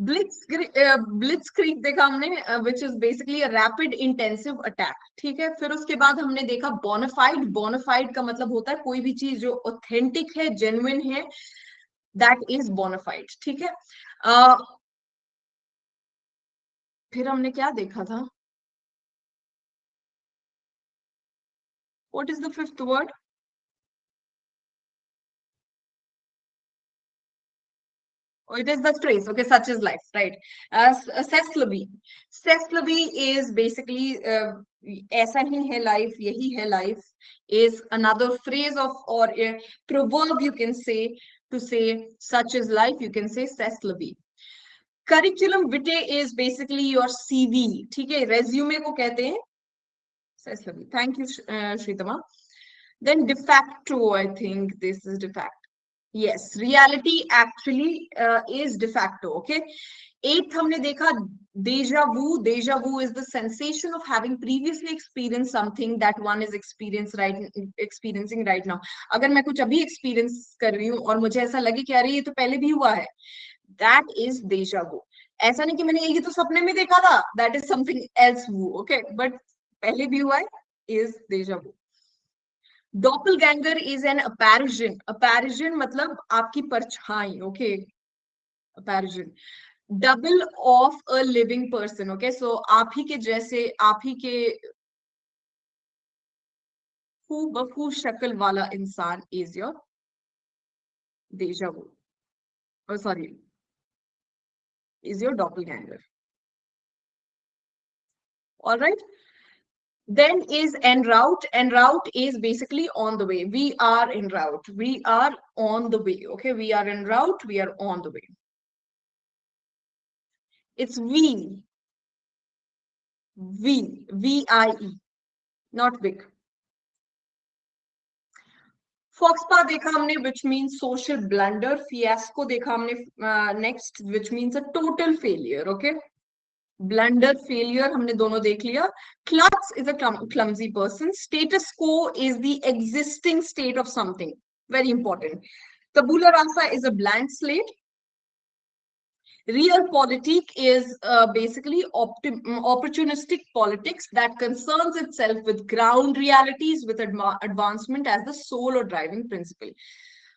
blitzkrieg देखा हमने which is basically rapid intensive attack ठीक है? फिर उसके बाद हमने देखा बोनाफाइड बोनाफाइड का मतलब होता है कोई भी चीज़ जो ऑथेंटिक है जेन्युइन है दैट इज़ बोनाफाइड ठीक है uh, फिर हमने क्या देखा था is the fifth word? Oh, it is the trace. Okay, such is life, right? As uh, Seslavi. Seslavi is basically uh, ऐसा ही है life, यही है life is another phrase of or a proverb you can say to say such is life. You can say Seslavi. Curriculum vitae is basically your CV. ठीक है, resume को कहते हैं Thank you, uh, Shritama. Then de facto, I think this is de facto. Yes, reality actually uh, is de facto. Okay. Eighth, हमने देखा deja vu. Deja vu is the sensation of having previously experienced something that one is experience right experiencing right now. अगर मैं कुछ अभी experience कर रही हूँ और मुझे ऐसा लगे कि अरे ये तो पहले भी हुआ है. That is deja vu. ऐसा नहीं कि मैंने ये तो सपने में देखा था. That is something else vu. Okay, but पहले भी हुआ है is deja vu doppelganger is an apparition apparition मतलब आपकी परछाई okay? apparition Double of a living person okay so आप ही के जैसे आप ही के हु बहू शक्ल वाला इंसान is your deja vu. Oh, sorry. Is your doppelganger. All right. Then is en route. En route is basically on the way. We are en route. We are on the way. Okay. We are en route. We are on the way. It's we. We. V-I-E. Not big. Foxpa देखा हमने which means social blunder. Fiasco देखा हमने uh, next which means a total failure. Okay. Blunder, failure हमने दोनों देख लिया. Is a clum clumsy person. Status quo is the existing state of something. Very important. Tabula rasa is a blank slate. Realpolitik is uh, basically opportunistic politics that concerns itself with ground realities with adva advancement as the sole or driving principle.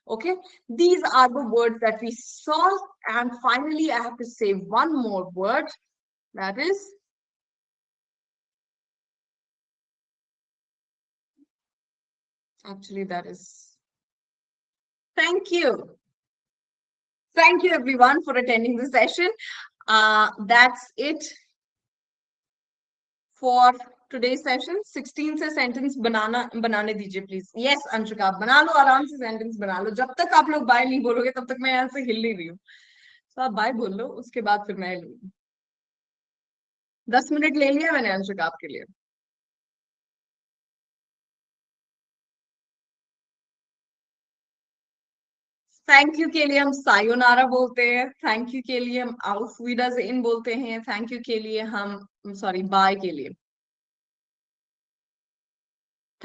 Okay, these are the words that we saw. And finally, I have to say one more word that is actually that is thank you Thank you everyone for attending the session. Uh, that's it for today's session. 16 से sentence बनाना बनाने दीजिए please. Yes, Anshuka आप बना लो आराम से sentence बना लो. जब तक आप लोग बाय नहीं बोलोगे तब तक मैं यहाँ से हिल नहीं रही हूँ. तो आप बाय बोल लो उसके बाद फिर मैं लूँगी. दस मिनट ले लिया मैंने अंशुका आपके लिए. थैंक यू के लिए हम सायोनारा बोलते हैं थैंक यू के लिए हम आउफ इन बोलते हैं थैंक यू के लिए हम सॉरी बाय के लिए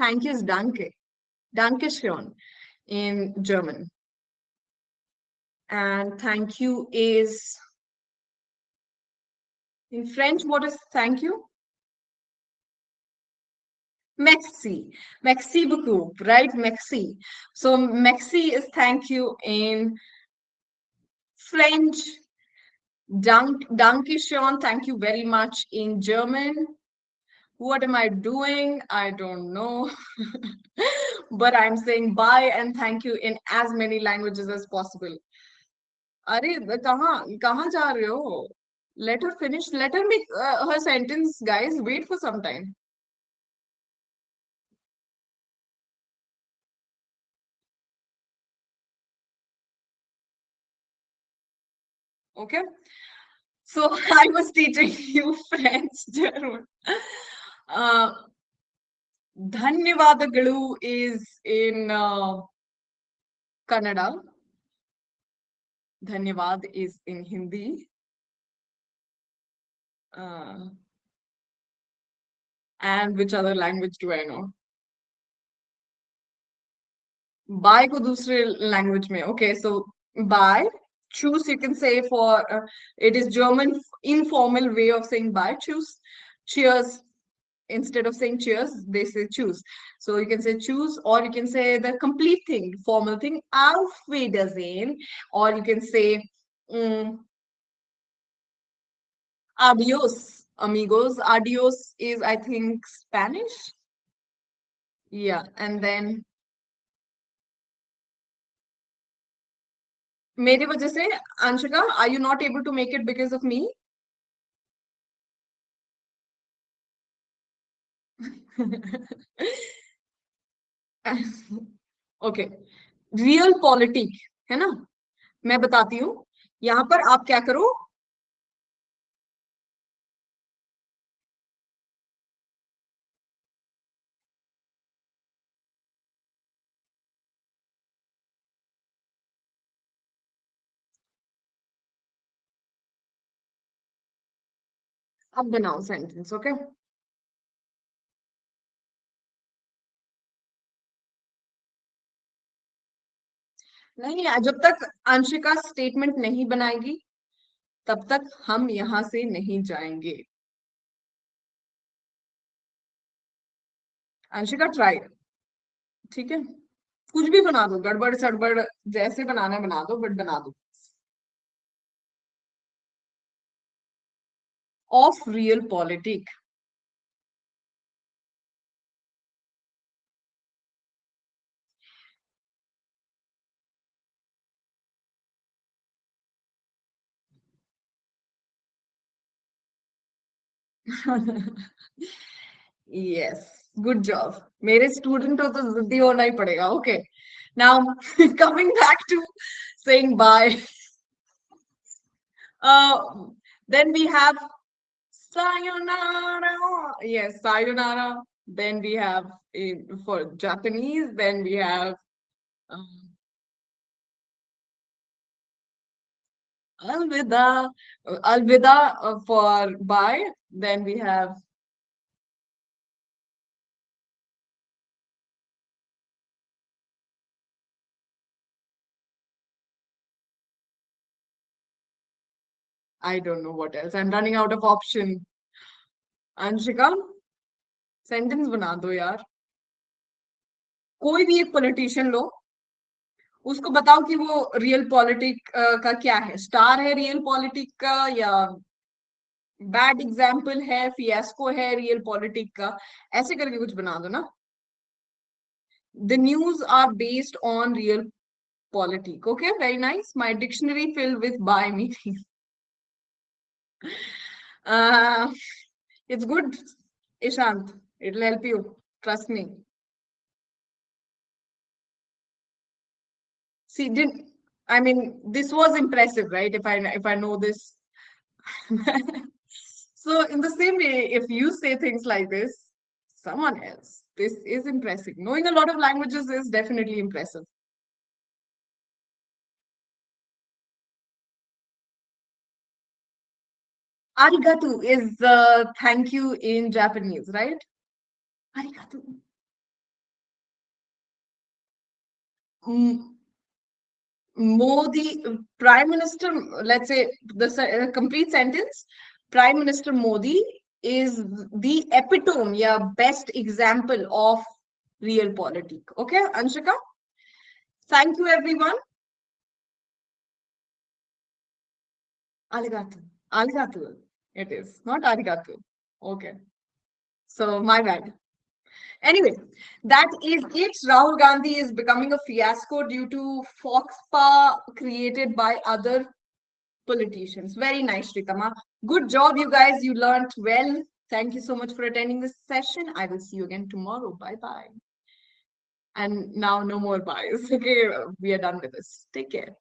thank you is danke danke schön in german and thank you is in french what is thank you Maxi, Maxi beaucoup, right? Maxi. So Maxi is thank you in French. Dank, danke schön, thank you very much in German. What am I doing? I don't know. <laughs> but I'm saying bye and thank you in as many languages as possible. Are kahan, kahan ja? Let her finish. Let her make uh, her sentence, guys. Wait for some time. Okay. So <laughs> I was teaching you French, German. Uh, Dhanyavadagalu is in uh, Kannada. Dhanyavad is in Hindi. Uh, and which other language do I know? Bye ko dusre language mein. Okay, so bye choose you can say for uh, it is german informal way of saying bye choose. Cheers. Instead of saying cheers they say choose. So you can say choose or you can say the complete thing formal thing auf wiedersehen or you can say um, adios amigos. Adios is i think spanish. Yeah and then मेरी वजह से, Anshika I you not able to make it because of me okay realpolitik है ना? मैं बताती हूँ। यहाँ पर आप क्या करो अब बनाओ सेंटेंस ओके नहीं जब तक अंशिका स्टेटमेंट नहीं बनाएगी, तब तक हम यहाँ से नहीं जाएँगे। अंशिका ट्राई ठीक है? कुछ भी बना दो, गड़बड़, सड़बड़, जैसे बनाना बना दो बट बना दो। of real politics. yes, good job. Mere student of to ziddi hona padega. Okay. Now, <laughs> coming back to saying bye. <laughs> Uh, then we have sayonara. Yes sayonara. Then we have in, for japanese then we have um, alvida. Alvida uh, for bye. Then we have I don't know what else. I'm running out of option. Anshika, sentence बना दो यार. कोई भी एक politician लो उसको बताओ कि वो रियल पॉलिटिक का क्या है? स्टार है रियल पॉलिटिक का या बैड एग्ज़ाम्पल है फियास्को है रियल पॉलिटिक का? ऐसे करके कुछ बना दो ना. The news are based on realpolitik okay very nice my dictionary filled with by meaning uh, it's good, Ishant. It'll help you. Trust me. See, didn't I mean this was impressive, right? If I if I know this. <laughs> so in the same way, if you say things like this, someone else, this is impressive. Knowing a lot of languages is definitely impressive. Arigato is uh, thank you in Japanese, right? Arigato. Mm, Modi, Prime Minister, let's say the uh, complete sentence, Prime Minister Modi is the epitome, yeah, best example of real politic. Okay, Anshika? Thank you, everyone. Arigato. Arigato. It is not arigato. Okay. So my bad. Anyway, that is it. Rahul Gandhi is becoming a fiasco due to Foxpa created by other politicians. Very nice, Rikama. Good job, you guys. You learned well. Thank you so much for attending this session. I will see you again tomorrow. Bye-bye. And now no more buys. <laughs> Okay, we are done with this. Take care.